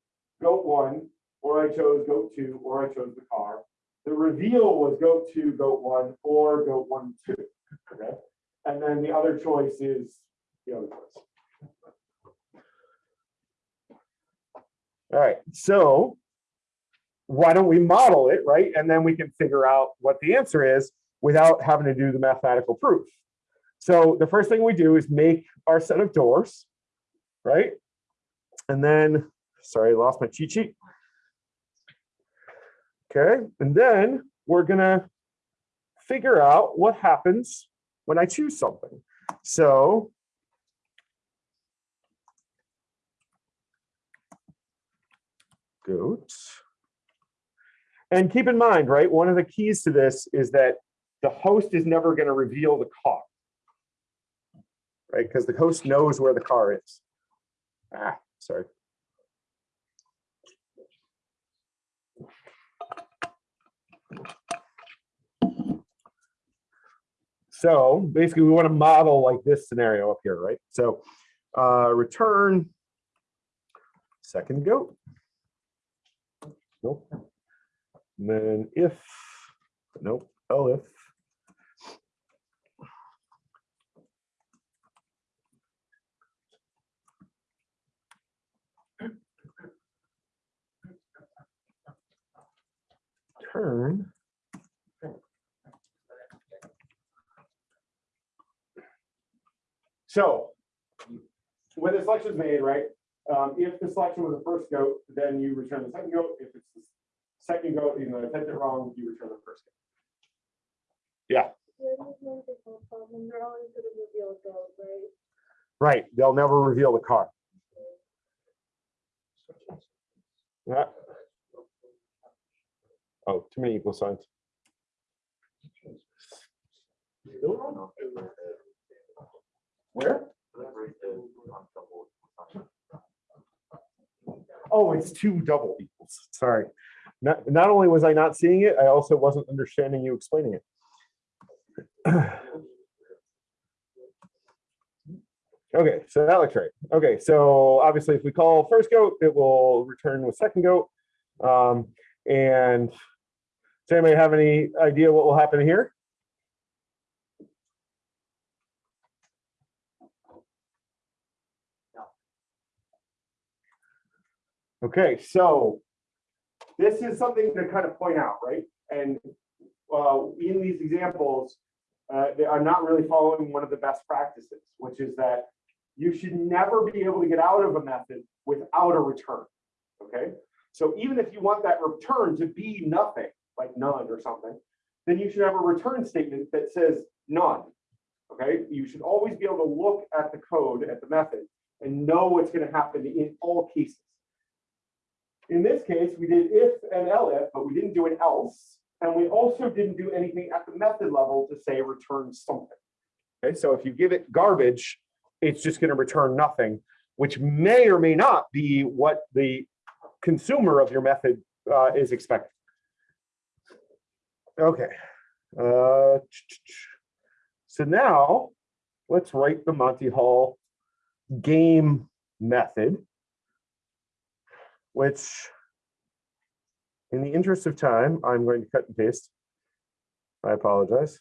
goat one, or I chose goat two, or I chose the car. The reveal was goat two, goat one, or goat one, two. Okay. And then the other choice is the other choice. All right, so why don't we model it, right? And then we can figure out what the answer is without having to do the mathematical proof. So the first thing we do is make our set of doors, right? And then, sorry, I lost my cheat sheet. Okay, and then we're gonna figure out what happens when I choose something. So goat. And keep in mind, right, one of the keys to this is that the host is never going to reveal the car. Right, because the host knows where the car is. Ah, sorry. So basically, we want to model like this scenario up here, right? So uh, return second goat. Nope. And then if, nope, elif. Turn. So when the selection is made, right? Um, if the selection was the first goat, then you return the second goat. If it's the second goat, you know, attempt it wrong, you return the first goat. Yeah, there's no default problem. They're always gonna reveal those, right? Right, they'll never reveal the car. Yeah. Oh, too many equal signs. Where? Oh, it's two double equals. Sorry. Not, not only was I not seeing it, I also wasn't understanding you explaining it. Okay, so that looks right. Okay, so obviously if we call first goat, it will return with second goat. Um, and does anybody have any idea what will happen here? Okay, so this is something to kind of point out, right? And uh, in these examples, uh, they are not really following one of the best practices, which is that you should never be able to get out of a method without a return. Okay, so even if you want that return to be nothing, like none or something, then you should have a return statement that says none. Okay, you should always be able to look at the code, at the method, and know what's going to happen in all cases. In this case, we did if and elif, but we didn't do an else. And we also didn't do anything at the method level to say return something. Okay, so if you give it garbage, it's just going to return nothing, which may or may not be what the consumer of your method uh, is expecting. Okay. Uh, so now let's write the Monty Hall game method, which in the interest of time, I'm going to cut and paste. I apologize.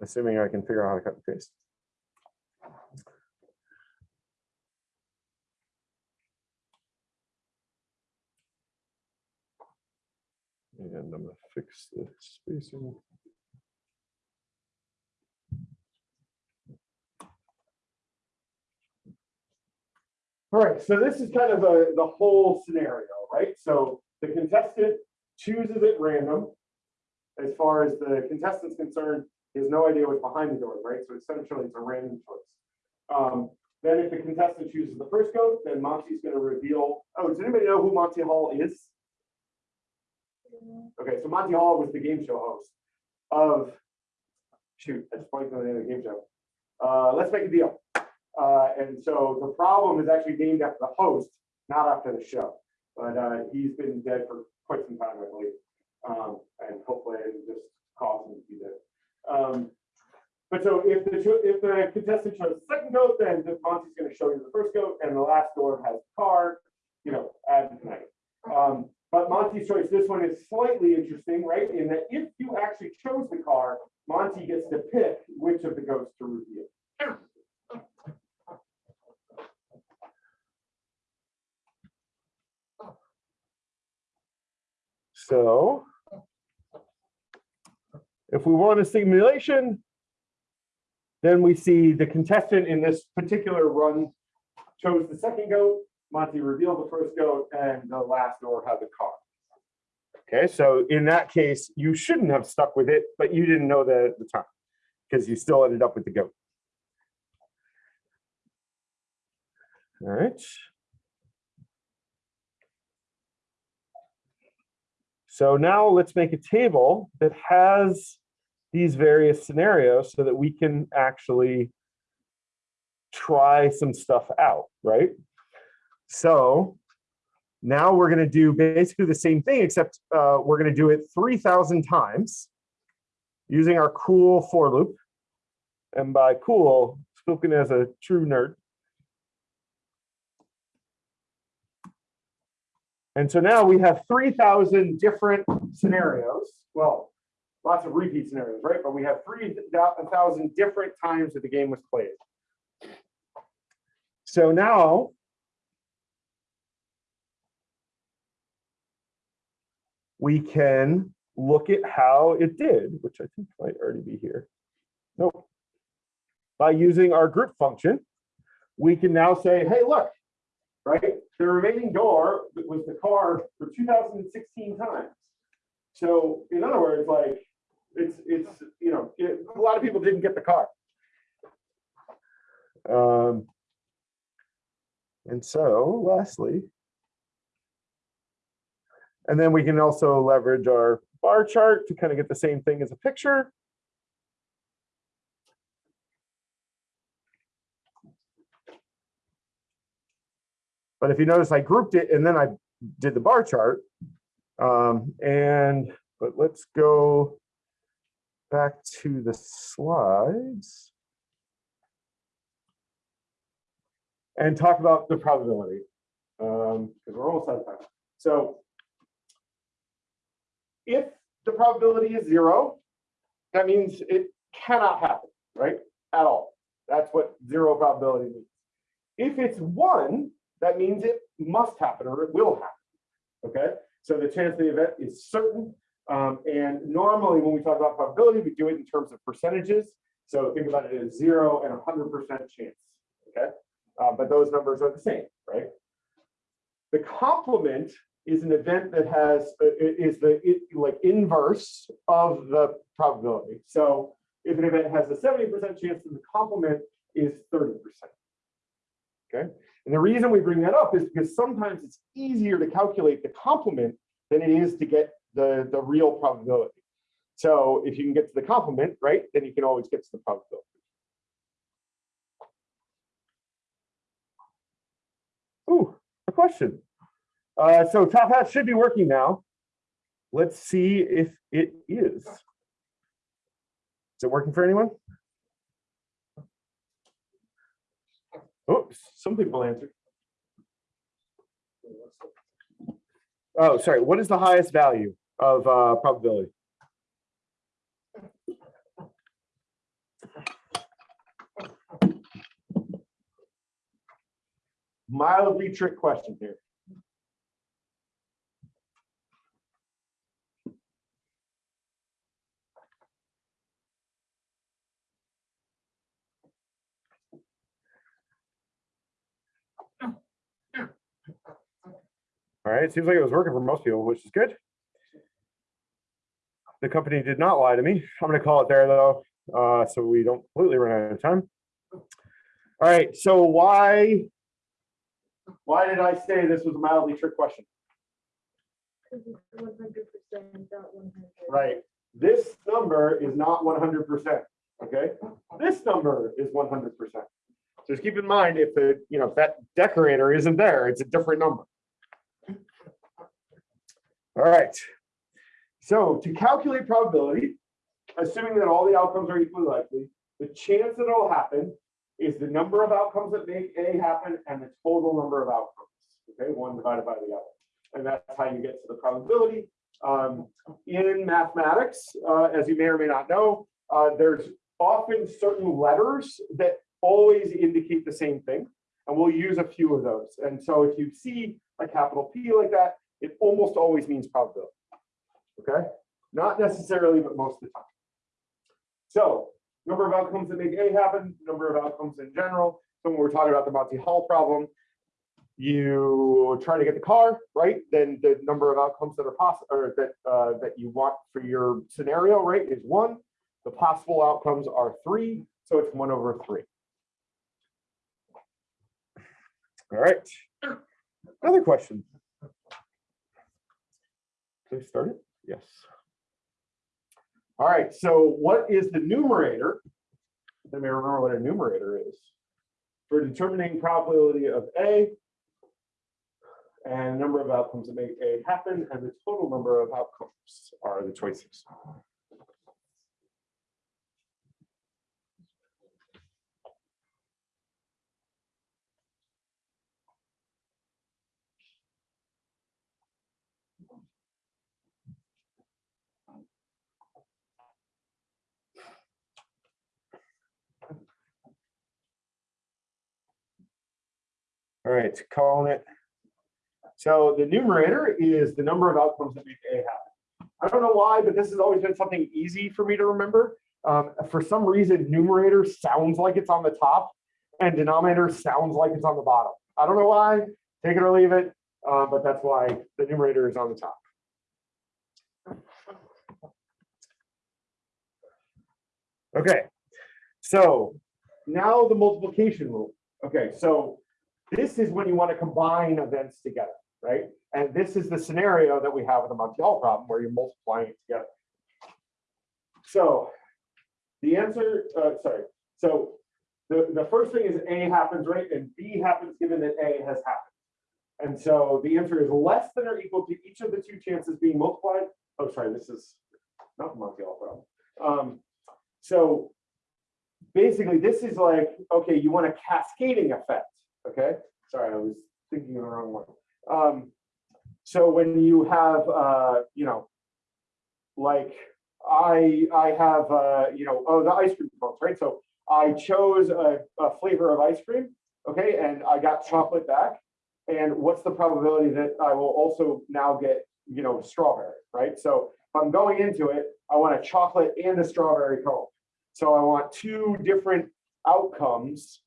Assuming I can figure out how to cut and paste. And I'm gonna fix the spacing. All right, so this is kind of the, the whole scenario, right? So the contestant chooses at random. As far as the contestant's concerned, he has no idea what's behind the door, right? So essentially it's a random choice. Um, then if the contestant chooses the first goat, then Monty's gonna reveal, oh, does anybody know who Monty Hall is? Okay, so Monty Hall was the game show host of, shoot, I just on the name of the game show. Uh, let's make a deal. Uh, and so the problem is actually named after the host, not after the show. But uh, he's been dead for quite some time, I believe. Um, and hopefully I didn't just cause him to be dead. Um, but so if the if the contestant chose the second goat, then the Monty's going to show you the first goat, and the last door has the card, you know, ad infinitum. Um, but Monty's choice, this one is slightly interesting, right? In that if you actually chose the car, Monty gets to pick which of the goats to reveal. So if we want a simulation, then we see the contestant in this particular run chose the second goat, Monty revealed the first goat, and the last door had the car. Okay, so in that case, you shouldn't have stuck with it, but you didn't know that at the time because you still ended up with the goat. All right. So now let's make a table that has these various scenarios so that we can actually try some stuff out, right? So now we're going to do basically the same thing, except uh, we're going to do it 3,000 times using our cool for loop. And by cool, spoken as a true nerd. And so now we have three thousand different scenarios. Well, lots of repeat scenarios, right? But we have three thousand different times that the game was played. So now we can look at how it did, which I think might already be here. Nope. By using our group function, we can now say, hey, look, right? The remaining door was the car for 2016 times. So in other words, like, it's, it's, you know, it- a lot of people didn't get the car. Um, and so lastly, and then we can also leverage our bar chart to kind of get the same thing as a picture. But if you notice, I grouped it and then I did the bar chart. Um, and, but let's go back to the slides. And talk about the probability. Um, because we're almost out of time. So if the probability is zero, that means it cannot happen, right? At all. That's what zero probability means. If it's one, that means it must happen or it will happen. Okay, so the chance of the event is certain. Um, and normally when we talk about probability, we do it in terms of percentages. So think about it as zero and 100% chance. Okay, uh, but those numbers are the same, right? The complement is an event that has uh, is the it, like inverse of the probability. So if an event has a 70% chance, then the complement is 30%. Okay, and the reason we bring that up is because sometimes it's easier to calculate the complement than it is to get the, the real probability. So if you can get to the complement, right, then you can always get to the probability. Ooh, a question. Uh, so Top Hat should be working now. Let's see if it is. Is it working for anyone? Oops, some people answered. Oh, sorry. What is the highest value of uh, probability? Mildly trick question here. All right, it seems like it was working for most people, which is good. The company did not lie to me. I'm gonna call it there though, uh, so we don't completely run out of time. All right, so why, why did I say this was a mildly trick question? One hundred percent, not one hundred. Right, this number is not one hundred percent, okay? This number is one hundred percent. Just keep in mind, if the, you know, if that decorator isn't there, it's a different number. All right. So to calculate probability, assuming that all the outcomes are equally likely, the chance that it'll happen is the number of outcomes that make A happen and the total number of outcomes. Okay, one divided by the other. And that's how you get to the probability. Um, in mathematics, uh, as you may or may not know, uh, there's often certain letters that always indicate the same thing. And we'll use a few of those. And so if you see a capital P like that, it almost always means probability. Okay, not necessarily, but most of the time. So number of outcomes that make A happen, number of outcomes in general. So when we're talking about the Monty Hall problem, you try to get the car, right? Then the number of outcomes that are possible or that uh, that you want for your scenario, right, is one. The possible outcomes are three, so it's one over three. All right. Another question. They started? Yes. All right, so what is the numerator? Let me remember what a numerator is. For determining probability of A and number of outcomes that make A happen and the total number of outcomes are the choices. All right, calling it. So the numerator is the number of outcomes that make A happen. I don't know why, but this has always been something easy for me to remember. Um, for some reason, numerator sounds like it's on the top and denominator sounds like it's on the bottom. I don't know why, take it or leave it, uh, but that's why the numerator is on the top. Okay, so now the multiplication rule. Okay, so this is when you want to combine events together, right? And this is the scenario that we have with the Monty Hall problem where you're multiplying it together. So the answer, uh, sorry, so the, the first thing is A happens, right? And B happens given that A has happened. And so the answer is less than or equal to each of the two chances being multiplied. Oh, sorry, this is not the Monty Hall problem. Um, so basically this is like, okay, you want a cascading effect, okay? Sorry, I was thinking of the wrong one. Um, so when you have, uh, you know, like I, I have, uh, you know, oh, the ice cream cones, right? So I chose a, a flavor of ice cream, okay, and I got chocolate back. And what's the probability that I will also now get, you know, strawberry, right? So if I'm going into it, I want a chocolate and a strawberry cone. So I want two different outcomes.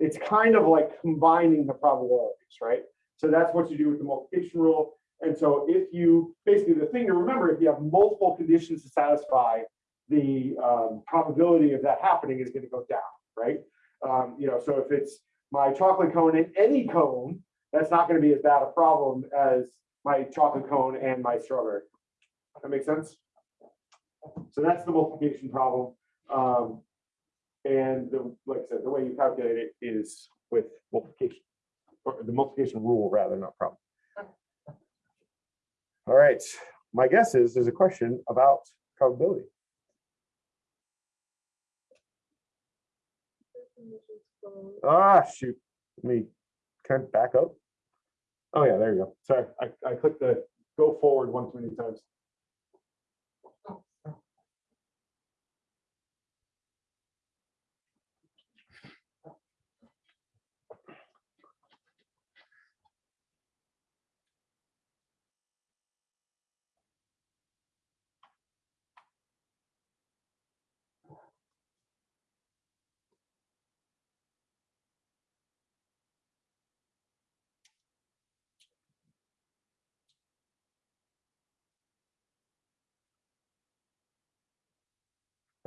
It's kind of like combining the probabilities, right? So that's what you do with the multiplication rule. And so if you, basically the thing to remember, if you have multiple conditions to satisfy, the um, probability of that happening is going to go down, right? Um, you know, so if it's my chocolate cone and any cone, that's not going to be as bad a problem as my chocolate cone and my strawberry. That makes sense? So that's the multiplication problem. Um, and the, like I said, the way you calculate it is with multiplication, or the multiplication rule rather, not problem. All right, my guess is there's a question about probability. Ah, shoot, let me kind of back up. Oh yeah, there you go. Sorry, I, I clicked the go forward one too many times.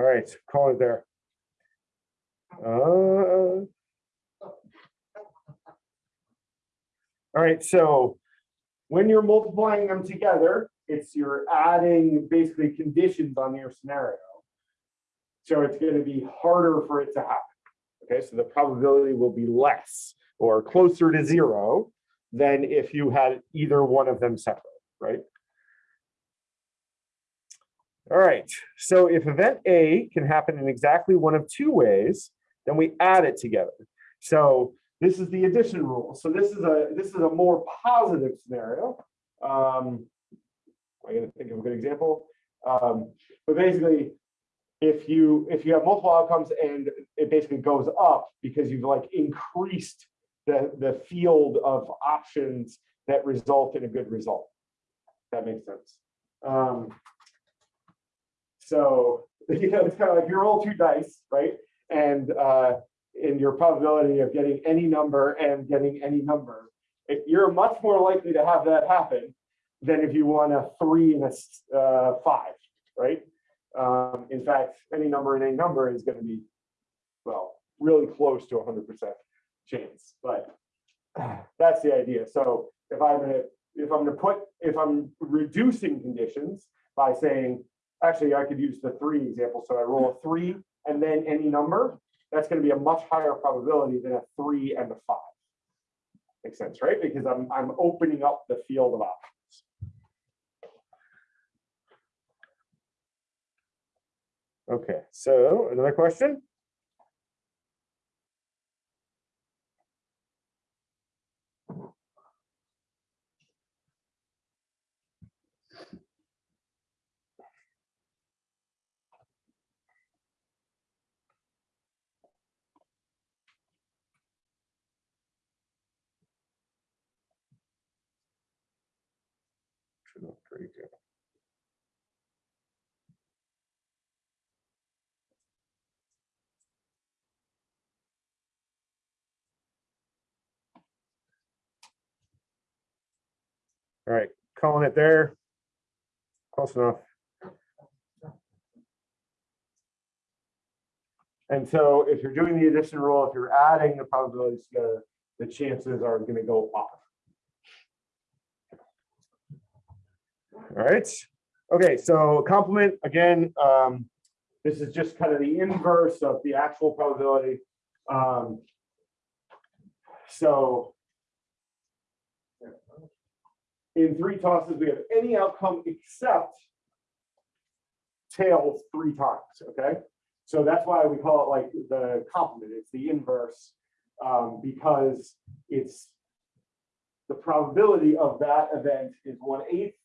All right, call it there. Uh, All right, so when you're multiplying them together, it's you're adding basically conditions on your scenario. So it's going to be harder for it to happen. Okay, so the probability will be less or closer to zero than if you had either one of them separate, right? All right, so if event A can happen in exactly one of two ways, then we add it together. So this is the addition rule. So this is a this is a more positive scenario. Um, I'm gonna think of a good example. Um, but basically, if you if you have multiple outcomes and it basically goes up because you've like increased the the field of options that result in a good result. That makes sense. Um, so, you know, it's kind of like you roll two dice, right? And uh, in your probability of getting any number and getting any number, you're much more likely to have that happen than if you want a three and a uh, five, right? Um, in fact, any number and any number is going to be, well, really close to 100% chance, but that's the idea. So if I'm gonna, if I'm gonna put, if I'm reducing conditions by saying, actually, I could use the three example. So I roll a three and then any number, that's gonna be a much higher probability than a three and a five. Makes sense, right? Because I'm, I'm opening up the field of options. Okay, so another question? All right, calling it there. Close enough. And so if you're doing the addition rule, if you're adding the probabilities together, the chances are gonna go up. All right, okay, so complement, again, um, this is just kind of the inverse of the actual probability. Um, So in three tosses, we have any outcome except tails three times, okay? So that's why we call it like the complement, it's the inverse, um, because it's the probability of that event is one eighth.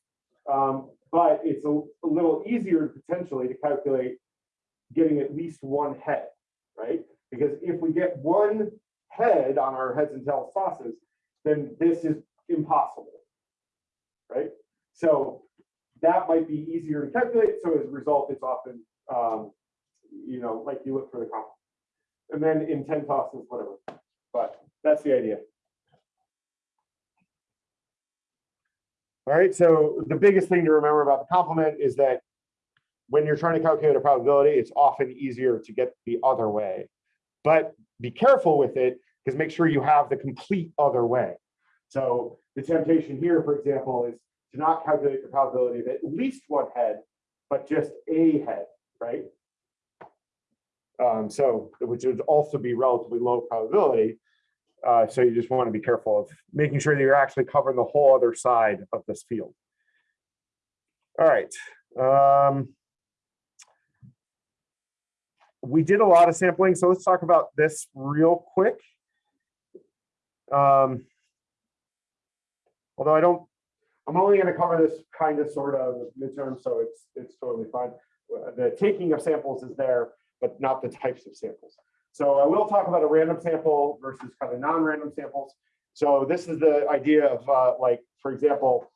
Um, but it's a, a little easier potentially to calculate getting at least one head, right? Because if we get one head on our heads and tails tosses, then this is impossible. Right? So that might be easier to calculate. So as a result, it's often, um, you know, like you look for the complement. And then in 10 tosses, whatever. But that's the idea. All right, so the biggest thing to remember about the complement is that when you're trying to calculate a probability, it's often easier to get the other way. But be careful with it, because make sure you have the complete other way. So the temptation here, for example, is to not calculate the probability of at least one head, but just a head, right? Um, so, which would also be relatively low probability. Uh, so you just want to be careful of making sure that you're actually covering the whole other side of this field. All right. Um, we did a lot of sampling, so let's talk about this real quick. Um, although I don't, I'm only going to cover this kind of sort of midterm, so it's it's totally fine. The taking of samples is there, but not the types of samples. So I will talk about a random sample versus kind of non-random samples. So this is the idea of uh, like, for example,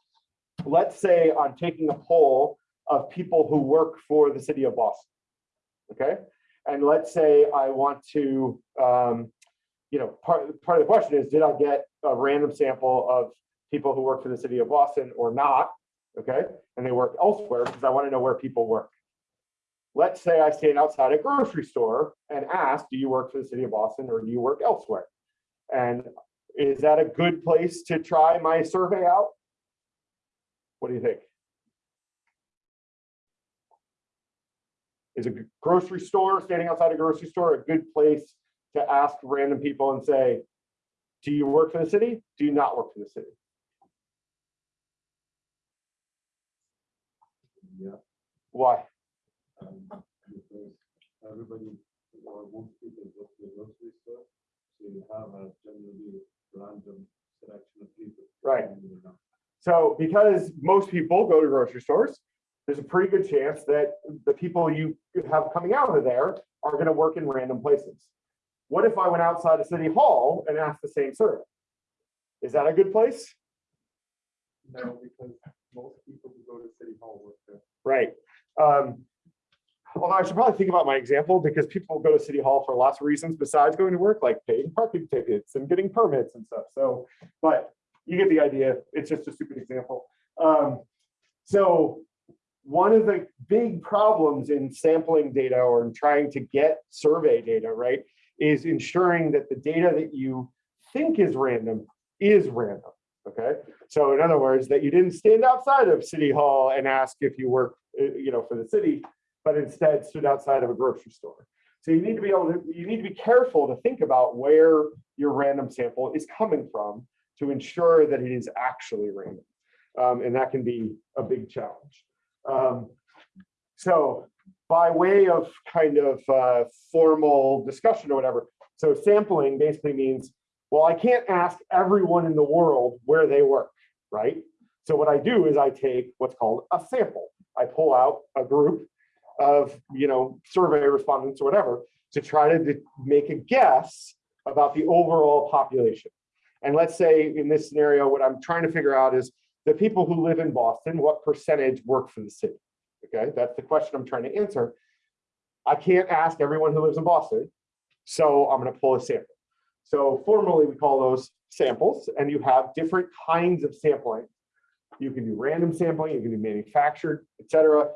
let's say I'm taking a poll of people who work for the city of Boston. Okay, and let's say I want to, um, you know, part part of the question is, did I get a random sample of people who work for the city of Boston or not? Okay, and they work elsewhere because I want to know where people work. Let's say I stand outside a grocery store and ask, do you work for the city of Boston or do you work elsewhere? And is that a good place to try my survey out? What do you think? Is a grocery store, standing outside a grocery store, a good place to ask random people and say, do you work for the city? Do you not work for the city? Yeah. Why? Um, because everybody or most people go to the grocery store, so you have a generally random selection of people. Right. So because most people go to grocery stores, there's a pretty good chance that the people you have coming out of there are going to work in random places. What if I went outside of City Hall and asked the same survey? Is that a good place? No, because most people who go to City Hall work there. Right. Um, although I should probably think about my example because people go to City Hall for lots of reasons besides going to work, like paying parking tickets and getting permits and stuff. So, but you get the idea. It's just a stupid example. Um, so one of the big problems in sampling data or in trying to get survey data, right, is ensuring that the data that you think is random is random. Okay. So in other words, that you didn't stand outside of City Hall and ask if you work, uh, you know, for the city, but instead stood outside of a grocery store. So you need to be able to, you need to be careful to think about where your random sample is coming from to ensure that it is actually random. Um, and that can be a big challenge. Um, so by way of kind of uh, formal discussion or whatever, so sampling basically means, well, I can't ask everyone in the world where they work, right? So what I do is I take what's called a sample. I pull out a group of, you know, survey respondents or whatever to try to make a guess about the overall population. And let's say in this scenario, what I'm trying to figure out is the people who live in Boston, what percentage work for the city? Okay, that's the question I'm trying to answer. I can't ask everyone who lives in Boston, so I'm gonna pull a sample. So formally, we call those samples, and you have different kinds of sampling. You can do random sampling, you can do manufactured, et cetera.